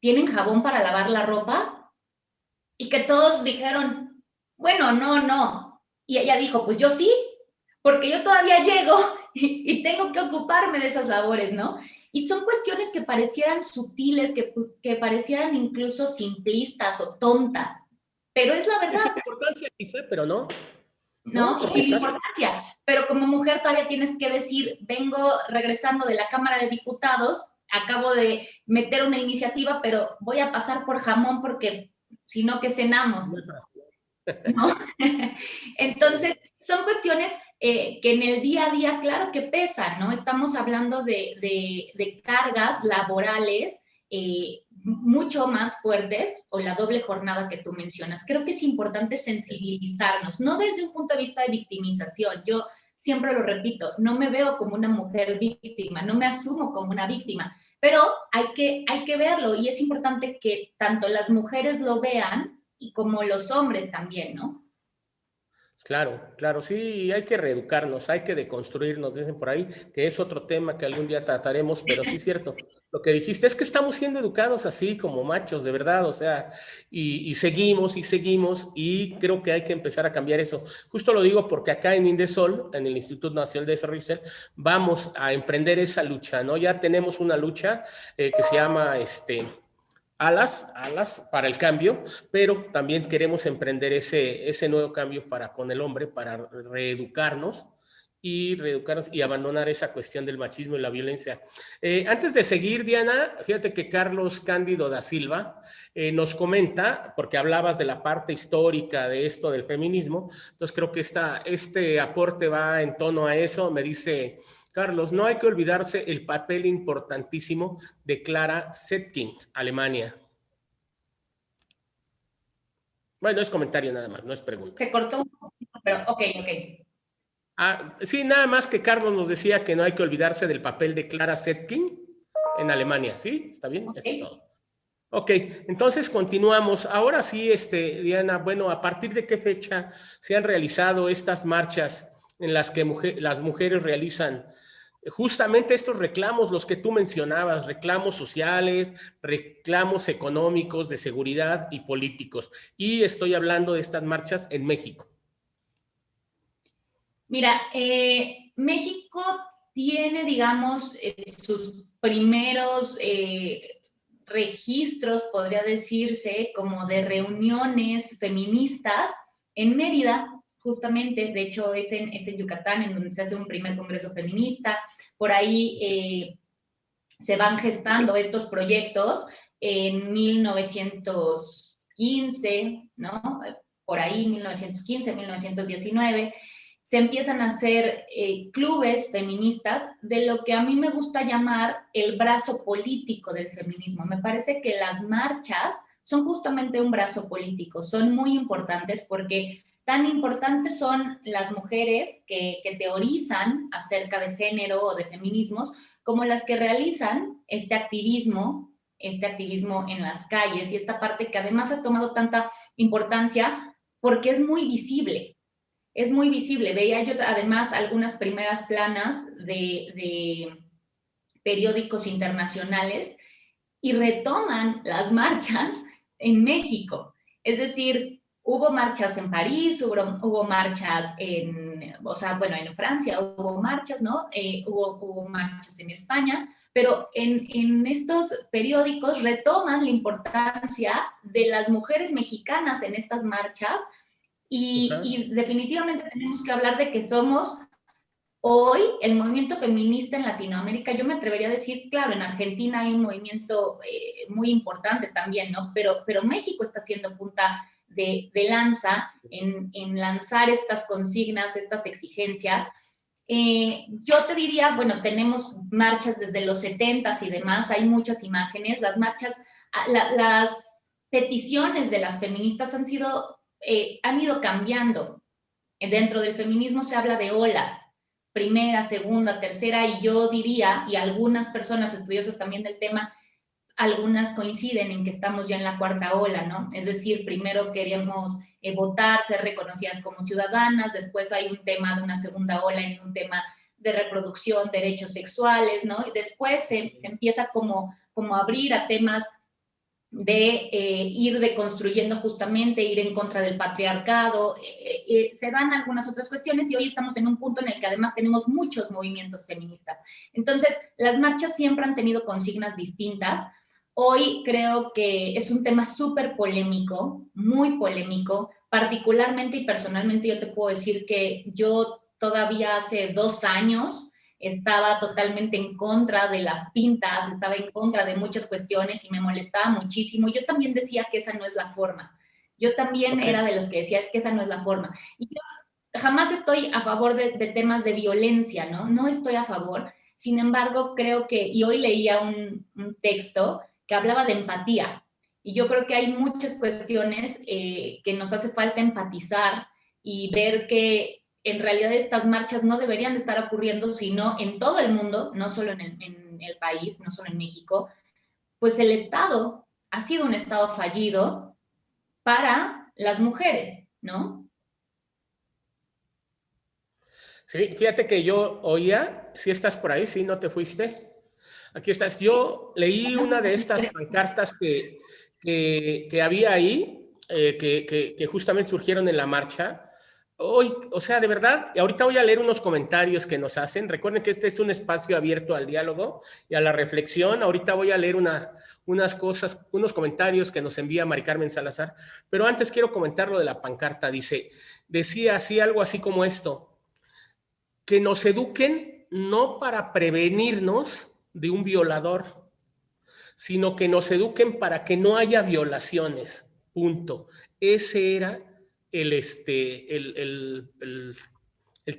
¿Tienen jabón para lavar la ropa? Y que todos dijeron, bueno, no, no. Y ella dijo, pues yo sí, porque yo todavía llego [laughs] y, tengo que ocuparme de esas labores, ¿no? Y son cuestiones que parecieran sutiles, que, que parecieran incluso simplistas o tontas, pero es la verdad. Es importancia, pero no. No, no sin importancia. Pero como mujer todavía tienes que decir, vengo regresando de la Cámara de Diputados, acabo de meter una iniciativa, pero voy a pasar por jamón porque si no, que cenamos? [laughs] ¿No? Entonces, son cuestiones eh, que en el día a día, claro que pesan, ¿no? Estamos hablando de, de, de cargas laborales eh, mucho más fuertes o la doble jornada que tú mencionas. Creo que es importante sensibilizarnos, no desde un punto de vista de victimización. Yo siempre lo repito, no me veo como una mujer víctima, no me asumo como una víctima, pero hay que, hay que verlo y es importante que tanto las mujeres lo vean y como los hombres también, ¿no? Claro, claro, sí, hay que reeducarnos, hay que deconstruirnos, dicen por ahí, que es otro tema que algún día trataremos, pero sí es cierto, lo que dijiste es que estamos siendo educados así como machos, de verdad, o sea, y, seguimos y seguimos y creo que hay que empezar a cambiar eso. Justo lo digo porque acá en Indesol, en el Instituto Nacional de Desarrollo vamos a emprender esa lucha, ¿no? Ya tenemos una lucha eh, que se llama, este, alas, alas para el cambio, pero también queremos emprender ese, ese nuevo cambio para con el hombre, para reeducarnos y reeducarnos y abandonar esa cuestión del machismo y la violencia. Eh, antes de seguir, Diana, fíjate que Carlos Cándido da Silva eh, nos comenta, porque hablabas de la parte histórica de esto del feminismo, entonces creo que esta, este aporte va en tono a eso, me dice... Carlos, no hay que olvidarse el papel importantísimo de Clara Zetkin, Alemania. Bueno, es comentario nada más, no es pregunta. Se cortó un poquito, pero ok, ok. Ah, sí, nada más que Carlos nos decía que no hay que olvidarse del papel de Clara Zetkin en Alemania, ¿sí? ¿Está bien? Eso es todo. Ok, entonces continuamos. Ahora sí, este, Diana, bueno, ¿a partir de qué fecha se han realizado estas marchas en las que las mujeres realizan justamente estos reclamos, los que tú mencionabas, reclamos sociales, reclamos económicos, de seguridad y políticos? Y estoy hablando de estas marchas en México. Mira, eh, México tiene, digamos, eh, sus primeros... Eh, registros, podría decirse, como de reuniones feministas en Mérida, justamente, de hecho es en, es en Yucatán, en donde se hace un primer congreso feminista, por ahí eh, se van gestando estos proyectos en 1915, ¿no? Por ahí, 1915, 1919, se empiezan a hacer eh, clubes feministas de lo que a mí me gusta llamar el brazo político del feminismo. Me parece que las marchas son justamente un brazo político, son muy importantes porque tan importantes son las mujeres que, teorizan acerca de género o de feminismos como las que realizan este activismo, este activismo en las calles y esta parte que además ha tomado tanta importancia porque es muy visible, es muy visible. Veía yo además algunas primeras planas de, periódicos internacionales y retoman las marchas en México. Es decir, hubo marchas en París, hubo, marchas en, o sea, bueno, en Francia hubo marchas, ¿no? Eh, hubo, hubo, marchas en España, pero en, en, estos periódicos retoman la importancia de las mujeres mexicanas en estas marchas y, definitivamente tenemos que hablar de que somos hoy el movimiento feminista en Latinoamérica. Yo me atrevería a decir, claro, en Argentina hay un movimiento eh, muy importante también, ¿no? Pero, pero México está siendo punta de, lanza en, lanzar estas consignas, estas exigencias. Eh, yo te diría, bueno, tenemos marchas desde los 70 y demás, hay muchas imágenes, las marchas, las peticiones de las feministas han sido eh, han ido cambiando. Dentro del feminismo se habla de olas, primera, segunda, tercera, y yo diría, y algunas personas estudiosas también del tema, algunas coinciden en que estamos ya en la cuarta ola, ¿no? Es decir, primero queríamos eh, votar, ser reconocidas como ciudadanas, después hay un tema de una segunda ola en un tema de reproducción, derechos sexuales, ¿no? Y después se, se empieza como, como a abrir a temas de eh, ir deconstruyendo justamente, ir en contra del patriarcado, eh, eh, se dan algunas otras cuestiones y hoy estamos en un punto en el que además tenemos muchos movimientos feministas. Entonces, las marchas siempre han tenido consignas distintas. Hoy creo que es un tema súper polémico, muy polémico, particularmente y personalmente yo te puedo decir que yo todavía hace dos años estaba totalmente en contra de las pintas, estaba en contra de muchas cuestiones y me molestaba muchísimo. Yo también decía que esa no es la forma. Yo también era de los que decía, es que esa no es la forma. Y yo jamás estoy a favor de, temas de violencia, ¿no? No estoy a favor. Sin embargo, creo que, y hoy leía un, texto que hablaba de empatía. Y yo creo que hay muchas cuestiones eh, que nos hace falta empatizar y ver que en realidad estas marchas no deberían de estar ocurriendo, sino en todo el mundo, no solo en el, país, no solo en México, pues el Estado ha sido un Estado fallido para las mujeres, ¿no? Sí, fíjate que yo oía, si estás por ahí, si no te fuiste, aquí estás. Yo leí una de estas pancartas que, que, había ahí, eh, que, que, justamente surgieron en la marcha, Hoy, o sea, de verdad, ahorita voy a leer unos comentarios que nos hacen. Recuerden que este es un espacio abierto al diálogo y a la reflexión. Ahorita voy a leer una, unas cosas, unos comentarios que nos envía Mari Carmen Salazar. Pero antes quiero comentar lo de la pancarta. Dice, decía así algo así como esto, que nos eduquen no para prevenirnos de un violador, sino que nos eduquen para que no haya violaciones. Punto. Ese era el, este, el,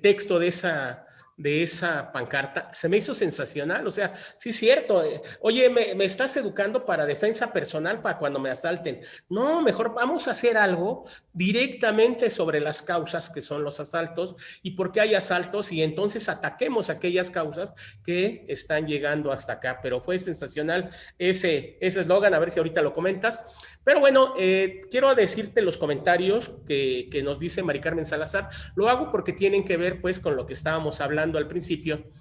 texto de esa, de esa pancarta, se me hizo sensacional, o sea, sí es cierto, eh, oye, me, estás educando para defensa personal para cuando me asalten. No, mejor vamos a hacer algo directamente sobre las causas que son los asaltos y por qué hay asaltos y entonces ataquemos aquellas causas que están llegando hasta acá. Pero fue sensacional ese eslogan, a ver si ahorita lo comentas. Pero bueno, eh, quiero decirte los comentarios que, que nos dice Mari Carmen Salazar. Lo hago porque tienen que ver pues con lo que estábamos hablando al principio.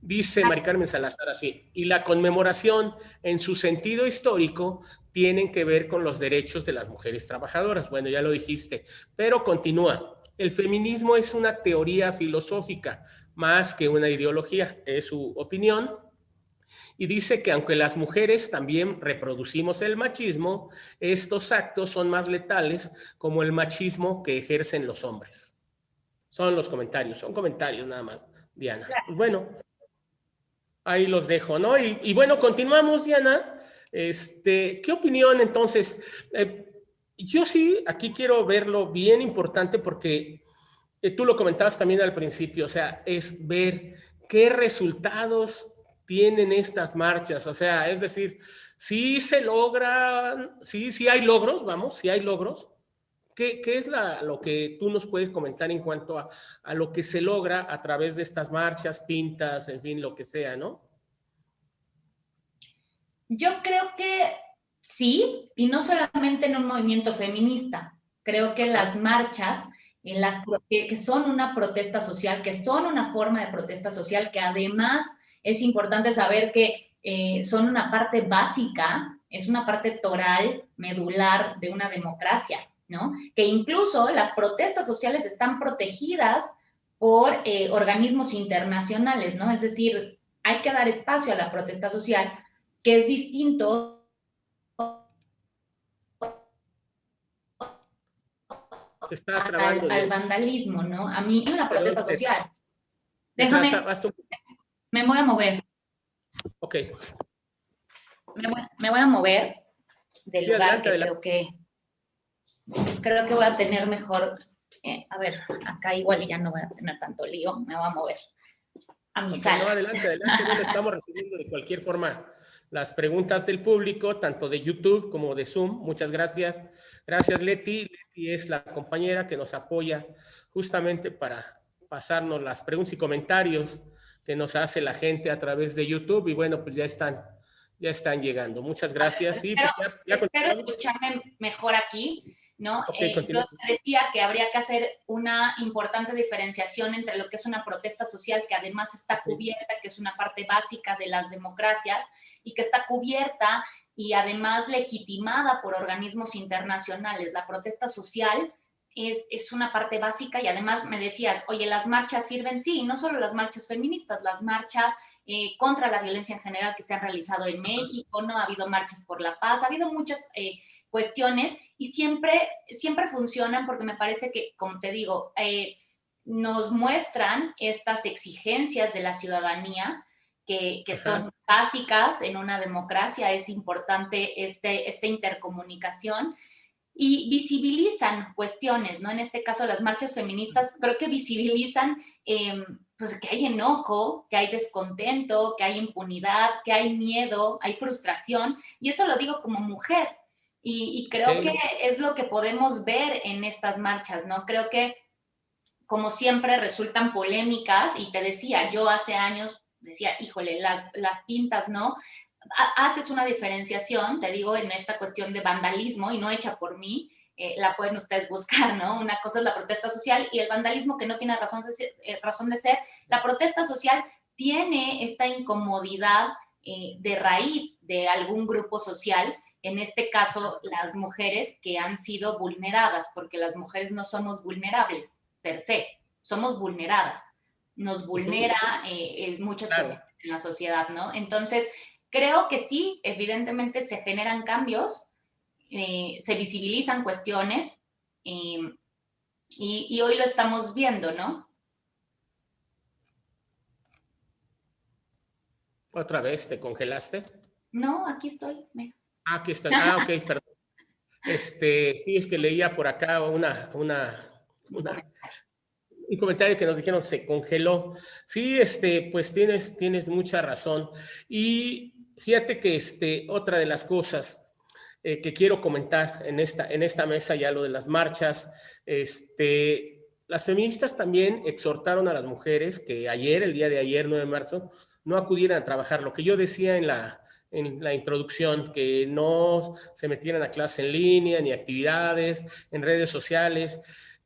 Dice Mari Carmen Salazar así, y la conmemoración en su sentido histórico tienen que ver con los derechos de las mujeres trabajadoras. Bueno, ya lo dijiste, pero continúa. El feminismo es una teoría filosófica más que una ideología, es su opinión, y dice que aunque las mujeres también reproducimos el machismo, estos actos son más letales como el machismo que ejercen los hombres. Son los comentarios, son comentarios nada más, Diana. Pues bueno, ahí los dejo, ¿no? Y, bueno, continuamos, Diana. Este, ¿Qué opinión entonces? Eh, yo sí, aquí quiero verlo bien importante porque eh, tú lo comentabas también al principio, o sea, es ver qué resultados tienen estas marchas, o sea, es decir, si se logran, sí, sí hay logros, vamos, si hay logros. ¿Qué, es lo que tú nos puedes comentar en cuanto a, lo que se logra a través de estas marchas, pintas, en fin, lo que sea, ¿no? Yo creo que sí, y no solamente en un movimiento feminista. Creo que las marchas que son una protesta social, que son una forma de protesta social, que además es importante saber que eh, son una parte básica, es una parte toral, medular de una democracia, ¿no? Que incluso las protestas sociales están protegidas por eh, organismos internacionales, ¿no? Es decir, hay que dar espacio a la protesta social, que es distinto Se está al, al, vandalismo, ¿no? A mí, una protesta social. Déjame, me voy a mover. Ok. Me voy, a mover del lugar que creo que creo que voy a tener mejor. Eh, a ver, acá igual ya no voy a tener tanto lío, me voy a mover a mi sala. No, adelante, adelante, estamos recibiendo de cualquier forma las preguntas del público, tanto de YouTube como de Zoom. Muchas gracias. Gracias, Leti. Leti es la compañera que nos apoya justamente para pasarnos las preguntas y comentarios que nos hace la gente a través de YouTube y bueno, pues ya están, ya están llegando. Muchas gracias. Sí, pues espero escucharme mejor aquí, ¿no? Eh, yo decía que habría que hacer una importante diferenciación entre lo que es una protesta social que además está cubierta, que es una parte básica de las democracias y que está cubierta y además legitimada por organismos internacionales. La protesta social es, una parte básica y además me decías, oye, las marchas sirven, sí, no solo las marchas feministas, las marchas eh, contra la violencia en general que se han realizado en México, ¿no? Ha habido marchas por la paz, ha habido muchas eh, cuestiones y siempre, siempre funcionan porque me parece que, como te digo, eh, nos muestran estas exigencias de la ciudadanía que, que son básicas en una democracia, es importante este, esta intercomunicación y visibilizan cuestiones, ¿no? En este caso, las marchas feministas creo que visibilizan em, pues, que hay enojo, que hay descontento, que hay impunidad, que hay miedo, hay frustración, y eso lo digo como mujer, y, creo que es lo que podemos ver en estas marchas, ¿no? Creo que, como siempre, resultan polémicas, y te decía, yo hace años decía, híjole, las, las pintas, ¿no? haces una diferenciación, te digo, en esta cuestión de vandalismo y no hecha por mí, eh, la pueden ustedes buscar, ¿no? Una cosa es la protesta social y el vandalismo que no tiene razón de ser. Eh, razón de ser. La protesta social tiene esta incomodidad eh, de raíz de algún grupo social, en este caso las mujeres que han sido vulneradas, porque las mujeres no somos vulnerables per se, somos vulneradas. Nos vulnera muchas cosas en la sociedad, ¿no? Entonces, Creo que sí, evidentemente se generan cambios, eh, se visibilizan cuestiones em, y, hoy lo estamos viendo, ¿no? ¿Otra vez te congelaste? No, aquí estoy. Ah, aquí estoy. Ah, ok, perdón. Este, sí, es que leía por acá una, una, una, un comentario que nos dijeron se congeló. Sí, este, pues tienes, tienes mucha razón. Y fíjate que este, otra de las cosas eh, que quiero comentar en esta, en esta mesa, ya lo de las marchas, este, las feministas también exhortaron a las mujeres que ayer, el día de ayer, 9 de marzo, no acudieran a trabajar. Lo que yo decía en la, en la introducción, que no se metieran a clase en línea, ni actividades, en redes sociales.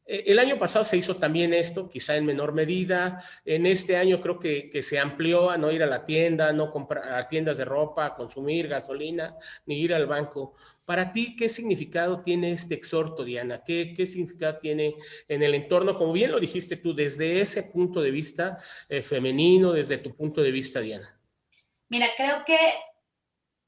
Eh, el año pasado se hizo también esto, quizá en menor medida. En este año creo que, que, se amplió a no ir a la tienda, no comprar a tiendas de ropa, consumir gasolina, ni ir al banco. Para ti, ¿qué significado tiene este exhorto, Diana? ¿Qué, qué significado tiene en el entorno? Como bien lo dijiste tú, desde ese punto de vista eh, femenino, desde tu punto de vista, Diana. Mira, creo que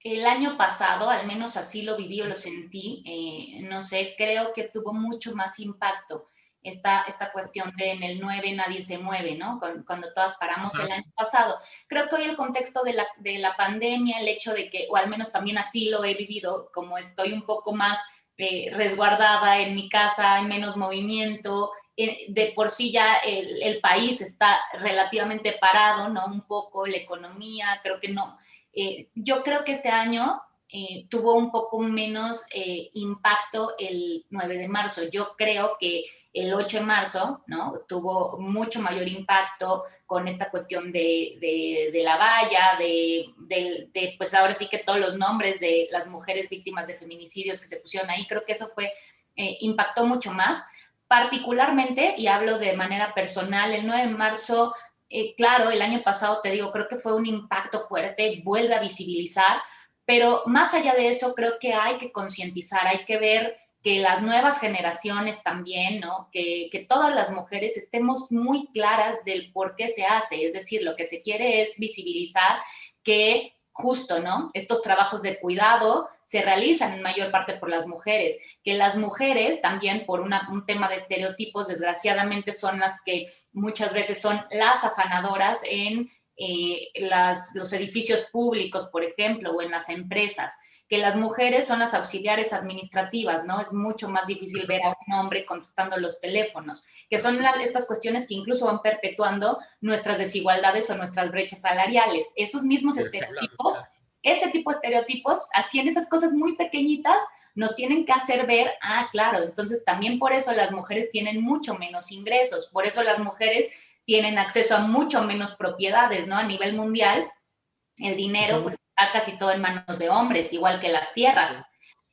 el año pasado, al menos así lo viví o lo sentí, eh, no sé, creo que tuvo mucho más impacto esta, esta cuestión de en el 9 nadie se mueve, ¿no? Cuando, todas paramos el año pasado. Creo que hoy el contexto de la, de la pandemia, el hecho de que, o al menos también así lo he vivido, como estoy un poco más eh, resguardada en mi casa, hay menos movimiento, eh, de por sí ya el, el, país está relativamente parado, ¿no? Un poco la economía, creo que no, eh, yo creo que este año eh, tuvo un poco menos eh, impacto el 9 de marzo. Yo creo que el 8 de marzo ¿no? tuvo mucho mayor impacto con esta cuestión de, la valla, de, de, pues ahora sí que todos los nombres de las mujeres víctimas de feminicidios que se pusieron ahí, creo que eso fue, impactó mucho más. Particularmente, y hablo de manera personal, el 9 de marzo eh, claro, el año pasado, te digo, creo que fue un impacto fuerte, vuelve a visibilizar, pero más allá de eso, creo que hay que concientizar, hay que ver que las nuevas generaciones también, ¿no? Que, que, todas las mujeres estemos muy claras del por qué se hace, es decir, lo que se quiere es visibilizar que justo, ¿no? Estos trabajos de cuidado se realizan en mayor parte por las mujeres, que las mujeres también por un tema de estereotipos, desgraciadamente son las que muchas veces son las afanadoras en eh, los edificios públicos, por ejemplo, o en las empresas que las mujeres son las auxiliares administrativas, ¿no? Es mucho más difícil ver a un hombre contestando los teléfonos, que son estas cuestiones que incluso van perpetuando nuestras desigualdades o nuestras brechas salariales. Esos mismos estereotipos, ese tipo de estereotipos, así en esas cosas muy pequeñitas, nos tienen que hacer ver, ah, claro, entonces también por eso las mujeres tienen mucho menos ingresos, por eso las mujeres tienen acceso a mucho menos propiedades, ¿no? A nivel mundial, el dinero, pues está casi todo en manos de hombres, igual que las tierras.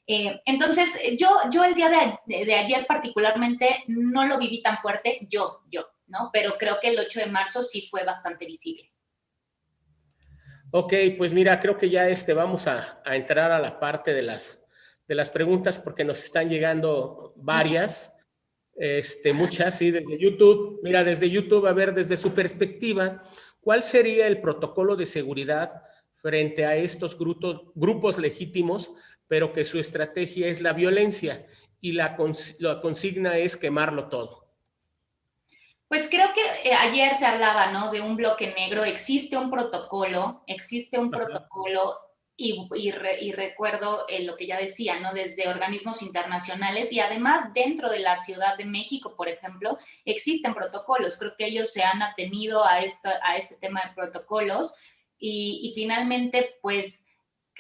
Eh, entonces, yo, yo el día de, de, ayer particularmente no lo viví tan fuerte, yo, yo, ¿no? Pero creo que el 8 de marzo sí fue bastante visible. Ok, pues mira, creo que ya este, vamos a, a entrar a la parte de las, de las preguntas porque nos están llegando varias, este, muchas, sí, desde YouTube. Mira, desde YouTube, a ver, desde su perspectiva, ¿cuál sería el protocolo de seguridad frente a estos grupos, grupos legítimos, pero que su estrategia es la violencia y la, la consigna es quemarlo todo. Pues creo que eh, ayer se hablaba, ¿no? De un bloque negro. Existe un protocolo, existe un Ajá. protocolo y, y, re, y recuerdo eh, lo que ya decía, ¿no? Desde organismos internacionales y además dentro de la Ciudad de México, por ejemplo, existen protocolos. Creo que ellos se han atenido a, esto, a este tema de protocolos y, finalmente, pues,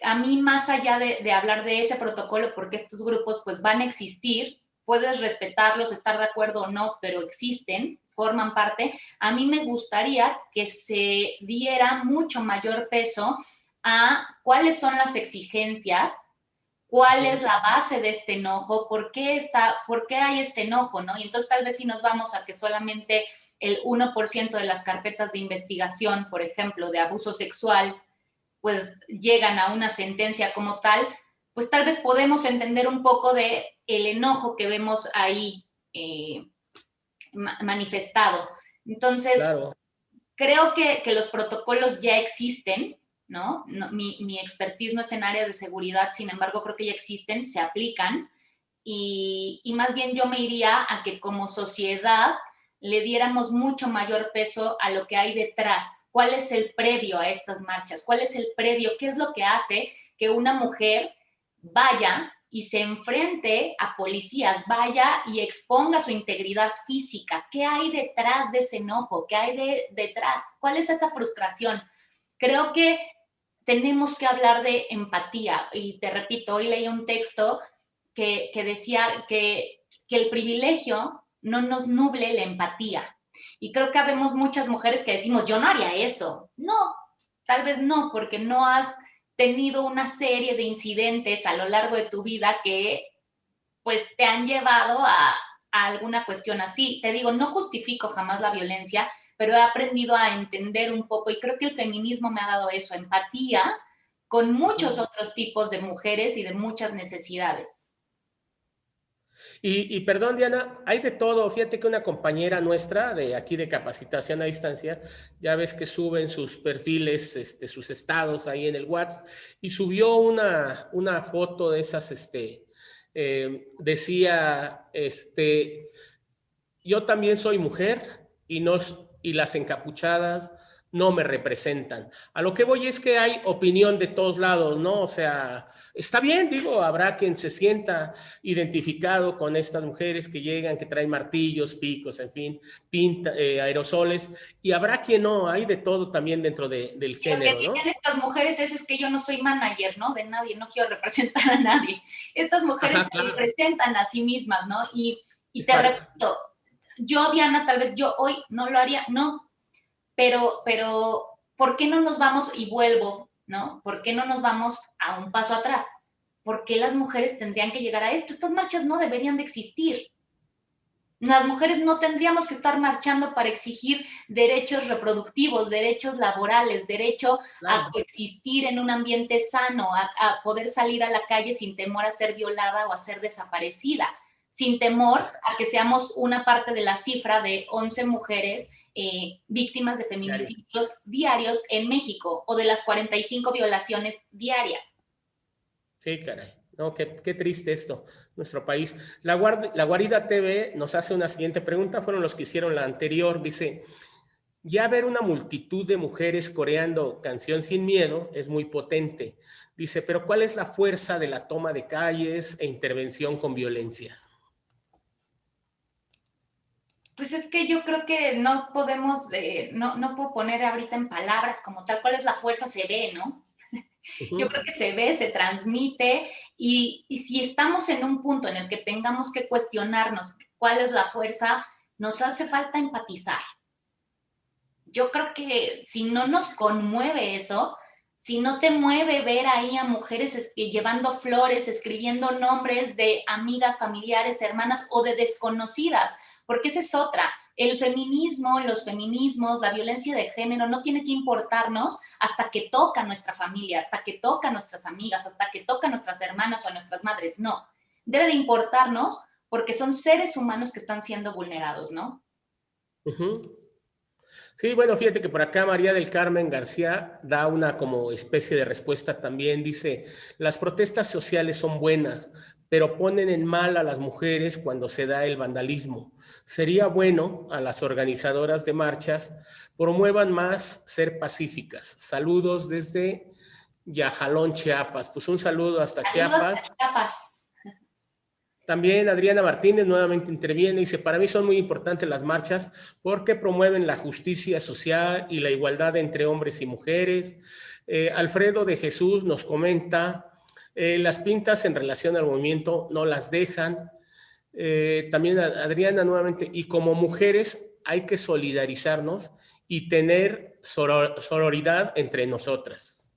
a mí más allá de, de, hablar de ese protocolo, porque estos grupos pues van a existir, puedes respetarlos, estar de acuerdo o no, pero existen, forman parte, a mí me gustaría que se diera mucho mayor peso a cuáles son las exigencias, cuál es la base de este enojo, por qué, está, por qué hay este enojo, ¿no? Y entonces tal vez si nos vamos a que solamente el 1% de las carpetas de investigación, por ejemplo, de abuso sexual, pues llegan a una sentencia como tal, pues tal vez podemos entender un poco de el enojo que vemos ahí eh, manifestado. Entonces, claro. creo que, que, los protocolos ya existen, ¿no? no mi, mi, expertise no es en áreas de seguridad, sin embargo, creo que ya existen, se aplican, y, y más bien yo me iría a que como sociedad le diéramos mucho mayor peso a lo que hay detrás. ¿Cuál es el previo a estas marchas? ¿Cuál es el previo? ¿Qué es lo que hace que una mujer vaya y se enfrente a policías, vaya y exponga su integridad física. ¿Qué hay detrás de ese enojo? ¿Qué hay de, detrás? ¿Cuál es esa frustración? Creo que tenemos que hablar de empatía. Y te repito, hoy leí un texto que, decía que el privilegio no nos nuble la empatía. Y creo que habemos muchas mujeres que decimos, yo no haría eso. No, tal vez no, porque no has tenido una serie de incidentes a lo largo de tu vida que pues te han llevado a, alguna cuestión así. Te digo, no justifico jamás la violencia, pero he aprendido a entender un poco y creo que el feminismo me ha dado eso, empatía con muchos otros tipos de mujeres y de muchas necesidades. Y, perdón, Diana, hay de todo. Fíjate que una compañera nuestra de aquí de capacitación a distancia, ya ves que suben sus perfiles, este, sus estados ahí en el WhatsApp, y subió una, una foto de esas, este, eh, decía, este, yo también soy mujer y, nos, y las encapuchadas no me representan. A lo que voy es que hay opinión de todos lados, ¿no? O sea, está bien, digo, habrá quien se sienta identificado con estas mujeres que llegan, que traen martillos, picos, en fin, pinta, eh, aerosoles, y habrá quien no, hay de todo también dentro del género, lo que ¿no? estas mujeres es, que yo no soy manager, ¿no? De nadie, no quiero representar a nadie. Estas mujeres se representan a sí mismas, ¿no? Y, y te repito, yo, Diana, tal vez yo hoy no lo haría, no, pero, pero, ¿por qué no nos vamos, y vuelvo, ¿no? ¿Por qué no nos vamos a un paso atrás? ¿Por qué las mujeres tendrían que llegar a esto? Estas marchas no deberían de existir. Las mujeres no tendríamos que estar marchando para exigir derechos reproductivos, derechos laborales, derecho a coexistir en un ambiente sano, a, a, poder salir a la calle sin temor a ser violada o a ser desaparecida, sin temor a que seamos una parte de la cifra de 11 mujeres eh, víctimas de feminicidios diarios en México o de las 45 violaciones diarias. Sí, caray. No, qué, triste esto, nuestro país. La, la Guarida TV nos hace una siguiente pregunta, fueron los que hicieron la anterior, dice, ya ver una multitud de mujeres coreando Canción Sin Miedo es muy potente. Dice, pero ¿cuál es la fuerza de la toma de calles e intervención con violencia? Pues es que yo creo que no podemos, eh, no, no puedo poner ahorita en palabras como tal cuál es la fuerza, se ve, ¿no? [laughs] Yo creo que se ve, se transmite y, y, si estamos en un punto en el que tengamos que cuestionarnos cuál es la fuerza, nos hace falta empatizar. Yo creo que si no nos conmueve eso, si no te mueve ver ahí a mujeres llevando flores, escribiendo nombres de amigas, familiares, hermanas o de desconocidas, porque esa es otra. El feminismo, los feminismos, la violencia de género no tiene que importarnos hasta que toca nuestra familia, hasta que toca a nuestras amigas, hasta que toca a nuestras hermanas o a nuestras madres. No, debe de importarnos porque son seres humanos que están siendo vulnerados, ¿no? Sí, bueno, fíjate que por acá María del Carmen García da una como especie de respuesta también. Dice, las protestas sociales son buenas, pero ponen en mal a las mujeres cuando se da el vandalismo. Sería bueno a las organizadoras de marchas promuevan más ser pacíficas. Saludos desde Yajalón, Chiapas. Pues un saludo hasta Chiapas. Chiapas. También Adriana Martínez nuevamente interviene y dice, para mí son muy importantes las marchas porque promueven la justicia social y la igualdad entre hombres y mujeres. Eh, Alfredo de Jesús nos comenta, eh, las pintas en relación al movimiento no las dejan. Eh, también Adriana nuevamente, y como mujeres hay que solidarizarnos y tener sororidad entre nosotras.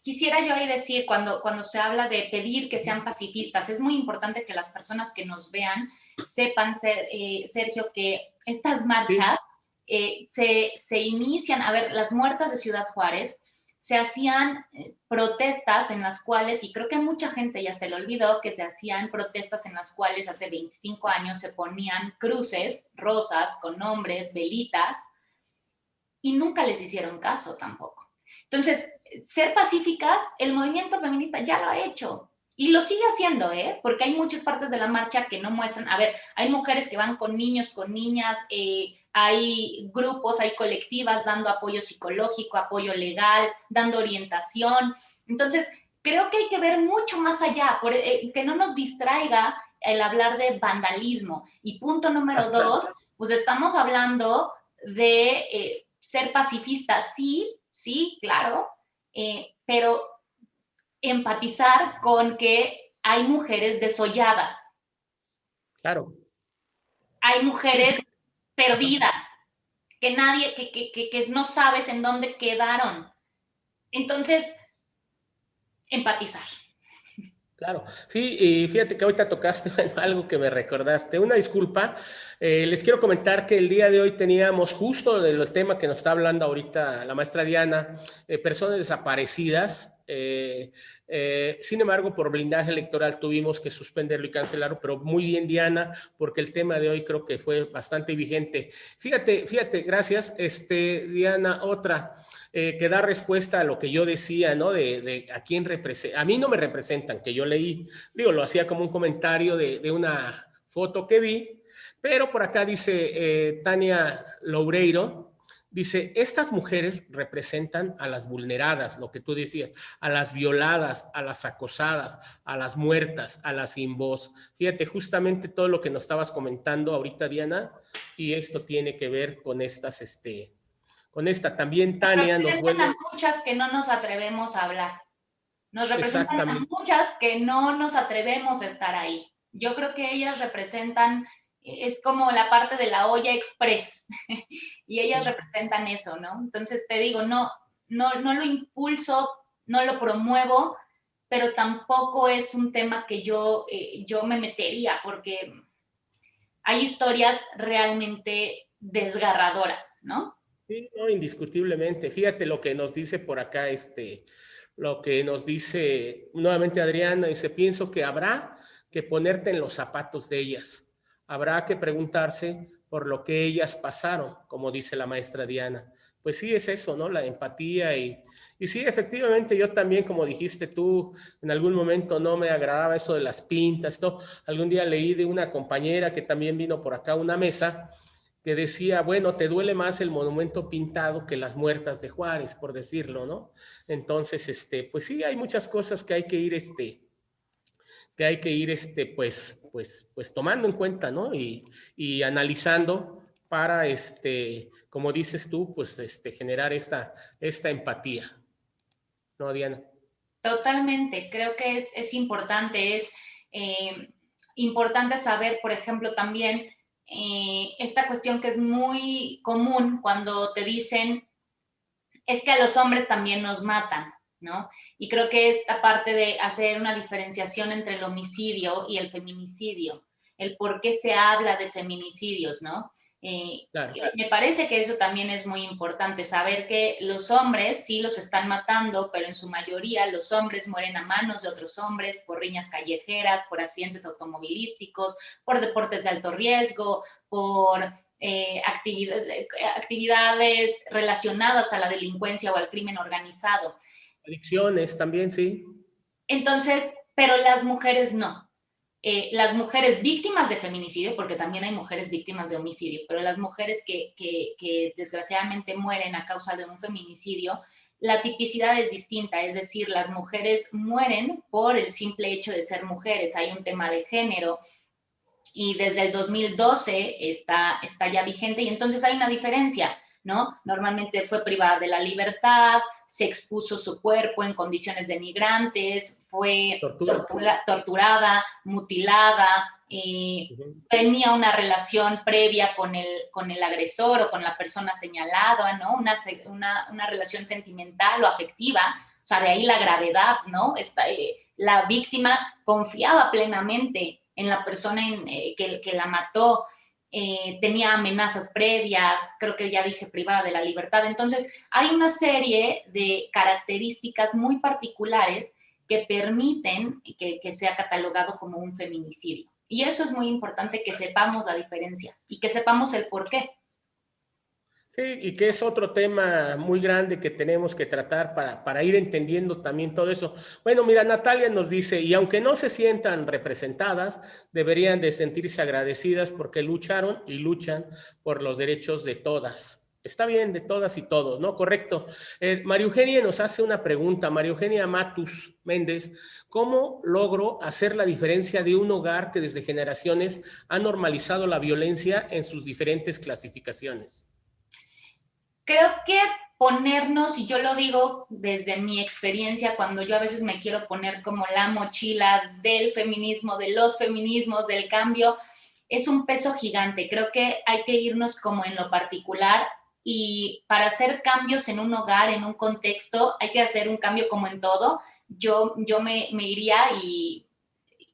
Quisiera yo ahí decir, cuando, cuando se habla de pedir que sean pacifistas, es muy importante que las personas que nos vean sepan, eh, Sergio, que estas marchas se, se inician, a ver, las muertas de Ciudad Juárez, se hacían eh, protestas en las cuales, y creo que mucha gente ya se le olvidó, que se hacían protestas en las cuales hace 25 años se ponían cruces rosas con nombres, velitas, y nunca les hicieron caso tampoco. Entonces, ser pacíficas, el movimiento feminista ya lo ha hecho. Y lo sigue haciendo, ¿eh? Porque hay muchas partes de la marcha que no muestran, a ver, hay mujeres que van con niños, con niñas, eh, hay grupos, hay colectivas dando apoyo psicológico, apoyo legal, dando orientación. Entonces, creo que hay que ver mucho más allá, por, eh, que no nos distraiga el hablar de vandalismo. Y punto número dos, pues estamos hablando de eh, ser pacifistas, sí, sí, claro, eh, pero empatizar con que hay mujeres desolladas. Claro. Hay mujeres perdidas, que nadie, que, que, que, no sabes en dónde quedaron. Entonces, empatizar. Claro, sí, y fíjate que ahorita tocaste [laughs] algo que me recordaste. Una disculpa, eh, les quiero comentar que el día de hoy teníamos justo del tema que nos está hablando ahorita la maestra Diana, eh, personas desaparecidas. Eh, sin embargo, por blindaje electoral tuvimos que suspenderlo y cancelarlo, pero muy bien Diana, porque el tema de hoy creo que fue bastante vigente. Fíjate, fíjate, gracias. Este, Diana, otra. Eh, que da respuesta a lo que yo decía, ¿no? De, a quién representa. A mí no me representan, que yo leí, digo, lo hacía como un comentario de, una foto que vi, pero por acá dice eh, Tania Loureiro, dice, estas mujeres representan a las vulneradas, lo que tú decías, a las violadas, a las acosadas, a las muertas, a las sin voz. Fíjate, justamente todo lo que nos estabas comentando ahorita, Diana, y esto tiene que ver con estas, este, con esta. También Tania nos vuelve... a muchas que no nos atrevemos a hablar. Nos representan a muchas que no nos atrevemos a estar ahí. Yo creo que ellas representan, es como la parte de la olla express, [laughs] y ellas representan eso, ¿no? Entonces te digo, no, no, no lo impulso, no lo promuevo, pero tampoco es un tema que yo, eh, yo me metería, porque hay historias realmente desgarradoras, ¿no? Sí, no, indiscutiblemente. Fíjate lo que nos dice por acá, este, lo que nos dice nuevamente Adriana, dice, pienso que habrá que ponerte en los zapatos de ellas. Habrá que preguntarse por lo que ellas pasaron, como dice la maestra Diana. Pues sí, es eso, ¿no? La empatía y, y sí, efectivamente, yo también, como dijiste tú, en algún momento no me agradaba eso de las pintas, esto. Algún día leí de una compañera que también vino por acá a una mesa que decía, bueno, te duele más el monumento pintado que las muertas de Juárez, por decirlo, ¿no? Entonces, este, pues sí, hay muchas cosas que hay que ir, este, que hay que ir, este, pues, pues, pues tomando en cuenta, ¿no? Y, y analizando para, este, como dices tú, pues, este, generar esta, esta empatía. ¿No, Diana? Totalmente, creo que es, es importante, es eh, importante saber, por ejemplo, también eh, esta cuestión que es muy común cuando te dicen, es que a los hombres también nos matan, ¿no? Y creo que esta parte de hacer una diferenciación entre el homicidio y el feminicidio, el por qué se habla de feminicidios, ¿no? Eh, me parece que eso también es muy importante, saber que los hombres sí los están matando, pero en su mayoría los hombres mueren a manos de otros hombres por riñas callejeras, por accidentes automovilísticos, por deportes de alto riesgo, por eh, actividades relacionadas a la delincuencia o al crimen organizado. Adicciones también, sí. Entonces, pero las mujeres no. Eh, las mujeres víctimas de feminicidio, porque también hay mujeres víctimas de homicidio, pero las mujeres que, que, desgraciadamente mueren a causa de un feminicidio, la tipicidad es distinta, es decir, las mujeres mueren por el simple hecho de ser mujeres, hay un tema de género y desde el 2012 está, está ya vigente y entonces hay una diferencia, ¿no? Normalmente fue privada de la libertad, se expuso su cuerpo en condiciones denigrantes, fue torturada, mutilada, eh, tenía una relación previa con el, con el agresor o con la persona señalada, ¿no? Una, una, una relación sentimental o afectiva, o sea, de ahí la gravedad, ¿no? Esta, eh, la víctima confiaba plenamente en la persona en, eh, que, que la mató, eh, tenía amenazas previas, creo que ya dije privada de la libertad. Entonces, hay una serie de características muy particulares que permiten que, que sea catalogado como un feminicidio. Y eso es muy importante que sepamos la diferencia y que sepamos el por qué. Sí, y que es otro tema muy grande que tenemos que tratar para, para ir entendiendo también todo eso. Bueno, mira, Natalia nos dice, y aunque no se sientan representadas, deberían de sentirse agradecidas porque lucharon y luchan por los derechos de todas. Está bien de todas y todos, ¿no? Correcto. Eh, María Eugenia nos hace una pregunta, María Eugenia Matus Méndez, ¿cómo logro hacer la diferencia de un hogar que desde generaciones ha normalizado la violencia en sus diferentes clasificaciones? Creo que ponernos, y yo lo digo desde mi experiencia, cuando yo a veces me quiero poner como la mochila del feminismo, de los feminismos, del cambio, es un peso gigante. Creo que hay que irnos como en lo particular y para hacer cambios en un hogar, en un contexto, hay que hacer un cambio como en todo. Yo, yo me, iría y,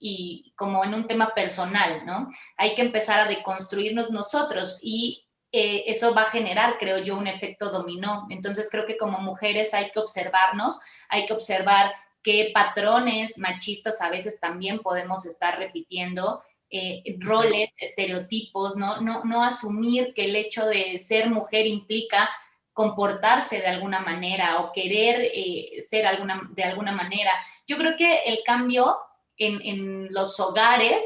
y como en un tema personal, ¿no? Hay que empezar a deconstruirnos nosotros y eh, eso va a generar, creo yo, un efecto dominó. Entonces creo que como mujeres hay que observarnos, hay que observar qué patrones machistas a veces también podemos estar repitiendo eh, roles, estereotipos, ¿no? No, no asumir que el hecho de ser mujer implica comportarse de alguna manera o querer eh, ser alguna, de alguna manera. Yo creo que el cambio en, en los hogares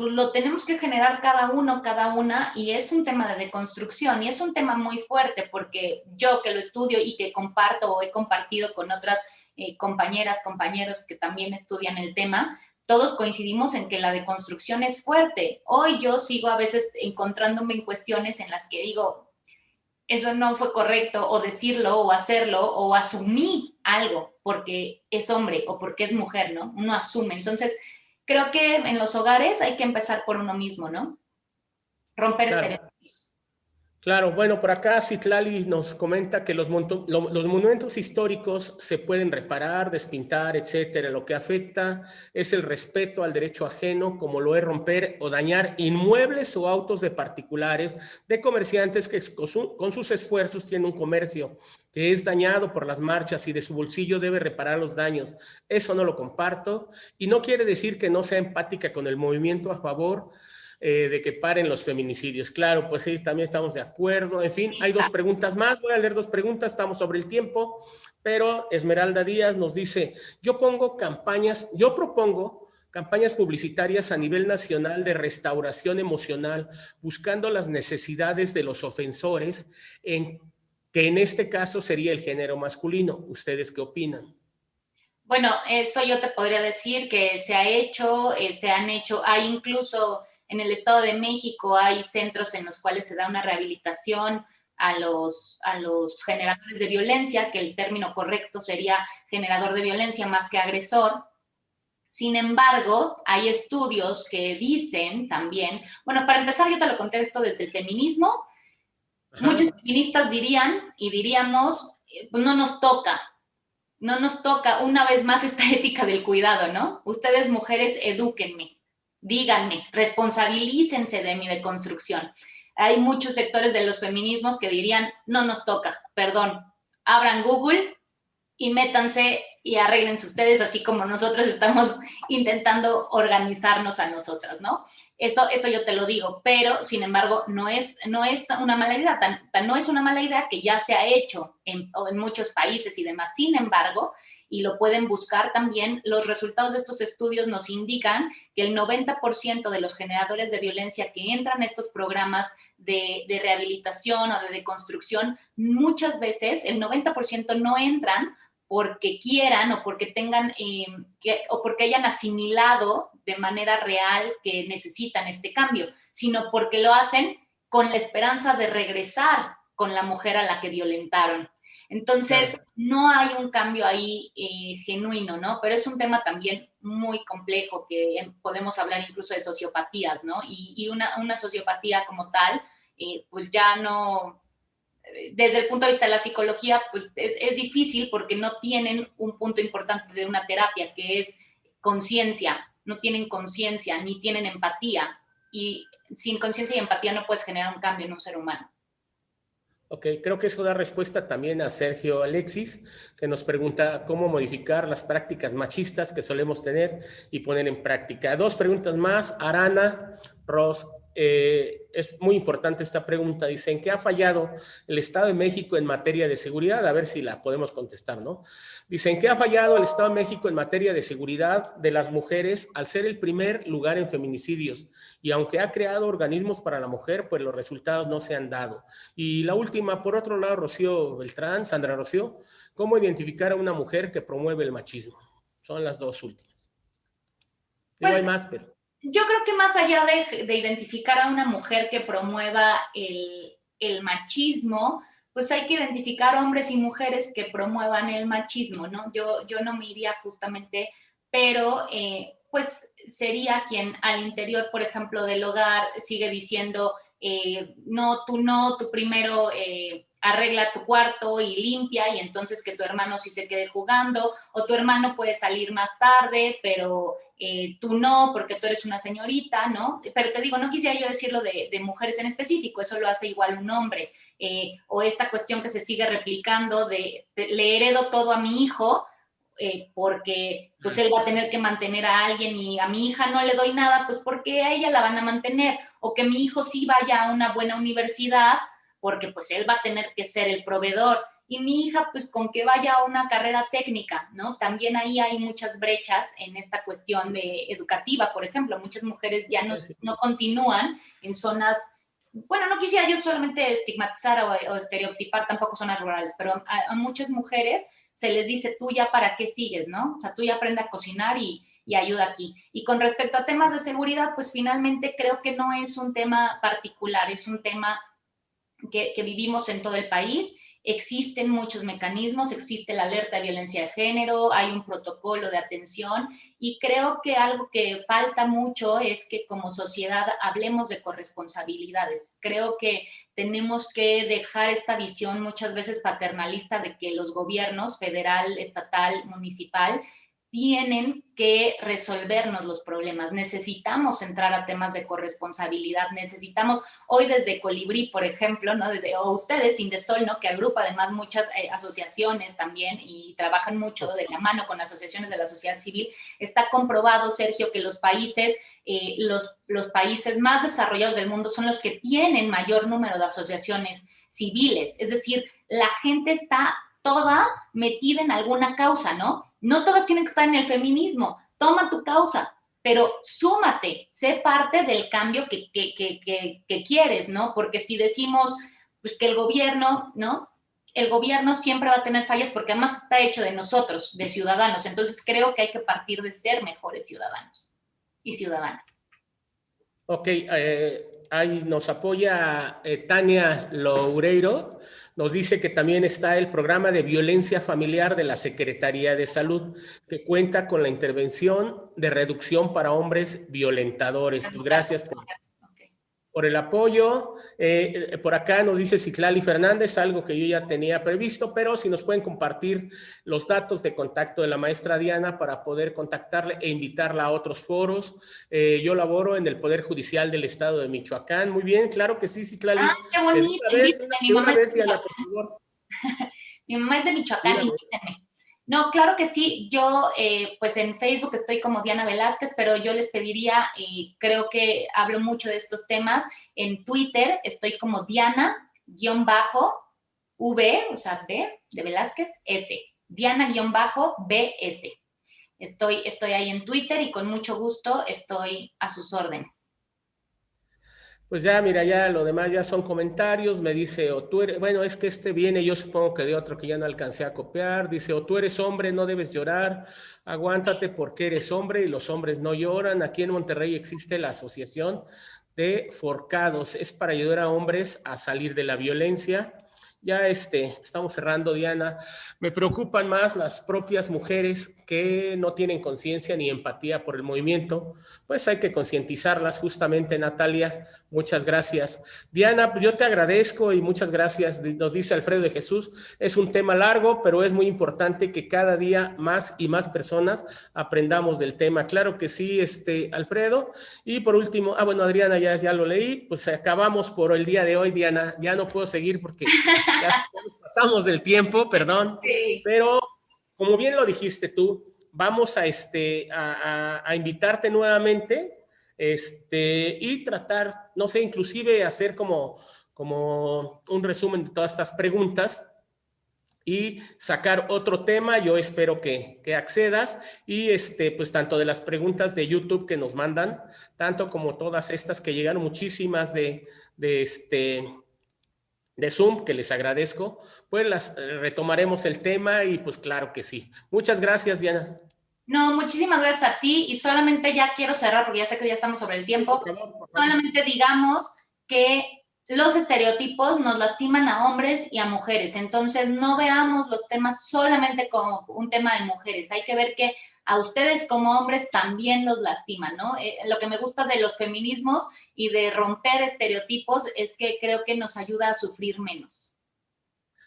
pues lo tenemos que generar cada uno, cada una, y es un tema de deconstrucción, y es un tema muy fuerte, porque yo que lo estudio y que comparto o he compartido con otras eh, compañeras, compañeros que también estudian el tema, todos coincidimos en que la deconstrucción es fuerte. Hoy yo sigo a veces encontrándome en cuestiones en las que digo, eso no fue correcto, o decirlo, o hacerlo, o asumí algo porque es hombre o porque es mujer, ¿no? Uno asume. Entonces, creo que en los hogares hay que empezar por uno mismo, ¿no? Romper estereotipos. Claro, bueno, por acá Citlali nos comenta que los, los, monumentos históricos se pueden reparar, despintar, etcétera. Lo que afecta es el respeto al derecho ajeno, como lo es romper o dañar inmuebles o autos de particulares, de comerciantes que con sus esfuerzos tienen un comercio que es dañado por las marchas y de su bolsillo debe reparar los daños. Eso no lo comparto y no quiere decir que no sea empática con el movimiento a favor eh, de que paren los feminicidios. Claro, pues sí, también estamos de acuerdo. En fin, hay dos preguntas más. Voy a leer dos preguntas, estamos sobre el tiempo. Pero Esmeralda Díaz nos dice, yo pongo campañas, yo propongo campañas publicitarias a nivel nacional de restauración emocional, buscando las necesidades de los ofensores, en, que en este caso sería el género masculino. ¿Ustedes qué opinan? Bueno, eso yo te podría decir que se ha hecho, eh, se han hecho, hay incluso en el Estado de México hay centros en los cuales se da una rehabilitación a los, a los generadores de violencia, que el término correcto sería generador de violencia más que agresor. Sin embargo, hay estudios que dicen también, bueno, para empezar yo te lo contesto desde el feminismo, muchos feministas dirían y diríamos, eh, no nos toca, no nos toca una vez más esta [laughs] ética del cuidado, ¿no? Ustedes mujeres, edúquenme, díganme, responsabilícense de mi deconstrucción. Hay muchos sectores de los feminismos que dirían, no nos toca, perdón, abran Google y métanse y arreglense ustedes, así como nosotros estamos intentando organizarnos a nosotras, ¿no? Eso, eso yo te lo digo, pero sin embargo no es, no es una mala idea, tan, no es una mala idea que ya se ha hecho en, en muchos países y demás. Sin embargo, y lo pueden buscar también. Los resultados de estos estudios nos indican que el 90% de los generadores de violencia que entran a estos programas de, rehabilitación o de deconstrucción, muchas veces el 90% no entran porque quieran o porque tengan eh, o porque hayan asimilado de manera real que necesitan este cambio, sino porque lo hacen con la esperanza de regresar con la mujer a la que violentaron. Entonces, no hay un cambio ahí eh, genuino, ¿no? Pero es un tema también muy complejo que podemos hablar incluso de sociopatías, ¿no? Y, una, sociopatía como tal, eh, pues ya no, desde el punto de vista de la psicología, pues es, es difícil porque no tienen un punto importante de una terapia, que es conciencia, no tienen conciencia ni tienen empatía. Y sin conciencia y empatía no puedes generar un cambio en un ser humano. Ok, creo que eso da respuesta también a Sergio Alexis, que nos pregunta cómo modificar las prácticas machistas que solemos tener y poner en práctica. Dos preguntas más. Arana Ros eh, es muy importante esta pregunta. Dicen, ¿qué ha fallado el Estado de México en materia de seguridad? A ver si la podemos contestar, ¿no? Dicen, ¿qué ha fallado el Estado de México en materia de seguridad de las mujeres al ser el primer lugar en feminicidios? Y aunque ha creado organismos para la mujer, pues los resultados no se han dado. Y la última, por otro lado, Rocío Beltrán, Sandra Rocío, ¿cómo identificar a una mujer que promueve el machismo? Son las dos últimas. no hay pues, más, pero yo creo que más allá de, identificar a una mujer que promueva el, machismo, pues hay que identificar hombres y mujeres que promuevan el machismo, ¿no? Yo, yo no me iría justamente, pero eh, pues sería quien al interior, por ejemplo, del hogar sigue diciendo, eh, no, tú no, tú primero eh, arregla tu cuarto y limpia y entonces que tu hermano sí se quede jugando o tu hermano puede salir más tarde, pero eh, tú no, porque tú eres una señorita, ¿no? Pero te digo, no quisiera yo decirlo de, mujeres en específico, eso lo hace igual un hombre. O esta cuestión que se sigue replicando de, le heredo todo a mi hijo, eh, porque pues él va a tener que mantener a alguien y a mi hija no le doy nada, pues porque a ella la van a mantener, o que mi hijo sí vaya a una buena universidad, porque pues él va a tener que ser el proveedor. Y mi hija pues con que vaya a una carrera técnica, ¿no? También ahí hay muchas brechas en esta cuestión de educativa, por ejemplo, muchas mujeres ya no, no continúan en zonas, bueno, no quisiera yo solamente estigmatizar o, estereotipar tampoco zonas rurales, pero a, muchas mujeres se les dice, tú ya para qué sigues, ¿no? O sea, tú ya aprende a cocinar y, y ayuda aquí. Y con respecto a temas de seguridad, pues finalmente creo que no es un tema particular, es un tema que, que vivimos en todo el país Existen muchos mecanismos, existe la alerta de violencia de género, hay un protocolo de atención y creo que algo que falta mucho es que como sociedad hablemos de corresponsabilidades. Creo que tenemos que dejar esta visión muchas veces paternalista de que los gobiernos federal, estatal, municipal tienen que resolvernos los problemas. Necesitamos entrar a temas de corresponsabilidad, necesitamos, hoy desde Colibrí, por ejemplo, ¿no? Desde, o ustedes, Indesol, ¿no? que agrupa además muchas eh, asociaciones también y trabajan mucho de la mano con asociaciones de la sociedad civil, está comprobado, Sergio, que los países, eh, los, los países más desarrollados del mundo son los que tienen mayor número de asociaciones civiles, es decir, la gente está toda metida en alguna causa, ¿no? No todas tienen que estar en el feminismo. Toma tu causa, pero súmate, sé parte del cambio que, que, quieres, ¿no? Porque si decimos pues, que el gobierno, ¿no? El gobierno siempre va a tener fallas porque además está hecho de nosotros, de ciudadanos. Entonces creo que hay que partir de ser mejores ciudadanos y ciudadanas. Ok, eh, ahí nos apoya eh, Tania Loureiro, nos dice que también está el programa de violencia familiar de la Secretaría de Salud, que cuenta con la intervención de reducción para hombres violentadores. Pues gracias por, por el apoyo. Eh, por acá nos dice Ciclali Fernández, algo que yo ya tenía previsto, pero si nos pueden compartir los datos de contacto de la maestra Diana para poder contactarle e invitarla a otros foros. Eh, yo laboro en el Poder Judicial del Estado de Michoacán. Muy bien, claro que sí, Ciclali. Ah, qué bonito. mi, mamá es de Michoacán, invítenme. No, claro que sí. Yo, eh, pues en Facebook estoy como Diana Velázquez, pero yo les pediría, y creo que hablo mucho de estos temas, en Twitter estoy como Diana-V, o sea, B de Velázquez, S. Diana-BS. Estoy, estoy ahí en Twitter y con mucho gusto estoy a sus órdenes. Pues ya, mira, ya lo demás ya son comentarios. Me dice, o tú eres, bueno, es que este viene, yo supongo que de otro que ya no alcancé a copiar. Dice, o tú eres hombre, no debes llorar, aguántate porque eres hombre y los hombres no lloran. Aquí en Monterrey existe la Asociación de Forcados. Es para ayudar a hombres a salir de la violencia. Ya este, estamos cerrando, Diana. Me preocupan más las propias mujeres que no tienen conciencia ni empatía por el movimiento, pues hay que concientizarlas justamente, Natalia. Muchas gracias. Diana, pues yo te agradezco y muchas gracias. Nos dice Alfredo de Jesús, es un tema largo, pero es muy importante que cada día más y más personas aprendamos del tema. Claro que sí, este, Alfredo. Y por último, ah, bueno, Adriana, ya, ya lo leí, pues acabamos por el día de hoy, Diana. Ya no puedo seguir porque ya pasamos del tiempo, perdón, [laughs] pero como bien lo dijiste tú, vamos a, este, a, invitarte nuevamente este, y tratar, no sé, inclusive hacer como, como un resumen de todas estas preguntas y sacar otro tema. Yo espero que, que, accedas y este, pues tanto de las preguntas de YouTube que nos mandan, tanto como todas estas que llegaron muchísimas de, de este, de Zoom, que les agradezco, pues las eh, retomaremos el tema y pues claro que sí. Muchas gracias, Diana. No, muchísimas gracias a ti y solamente ya quiero cerrar porque ya sé que ya estamos sobre el tiempo. Solamente digamos que los estereotipos nos lastiman a hombres y a mujeres, entonces no veamos los temas solamente como un tema de mujeres, hay que ver que a ustedes como hombres también los lastiman, ¿no? Eh, lo que me gusta de los feminismos y de romper estereotipos es que creo que nos ayuda a sufrir menos.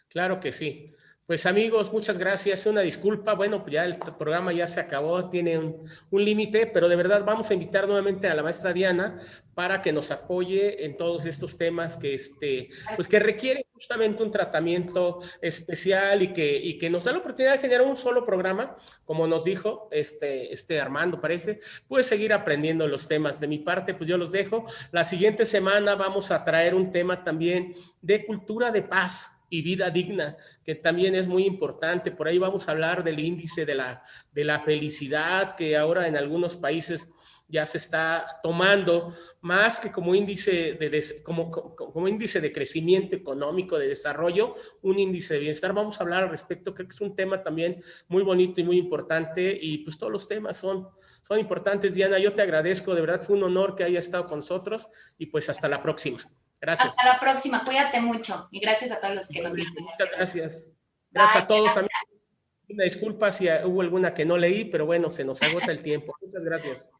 Claro que sí. Pues amigos, muchas gracias. Una disculpa. Bueno, ya el programa ya se acabó, tiene un, un límite, pero de verdad vamos a invitar nuevamente a la maestra Diana para que nos apoye en todos estos temas que, este, pues que requieren justamente un tratamiento especial y que, y que nos da la oportunidad de generar un solo programa, como nos dijo este, este Armando, parece, puede seguir aprendiendo los temas. De mi parte, pues yo los dejo. La siguiente semana vamos a traer un tema también de cultura de paz, y vida digna, que también es muy importante. Por ahí vamos a hablar del índice de la, de la felicidad, que ahora en algunos países ya se está tomando más que como índice de, como, como, índice de crecimiento económico, de desarrollo, un índice de bienestar. Vamos a hablar al respecto, creo que es un tema también muy bonito y muy importante y pues todos los temas son, son importantes. Diana, yo te agradezco, de verdad fue un honor que haya estado con nosotros y pues hasta la próxima. Gracias. Hasta la próxima. Cuídate mucho. Y gracias a todos los que nos vieron. Muchas gracias. Gracias a todos, amigos. Una disculpa si hubo alguna que no leí, pero bueno, se nos agota el tiempo. Muchas gracias.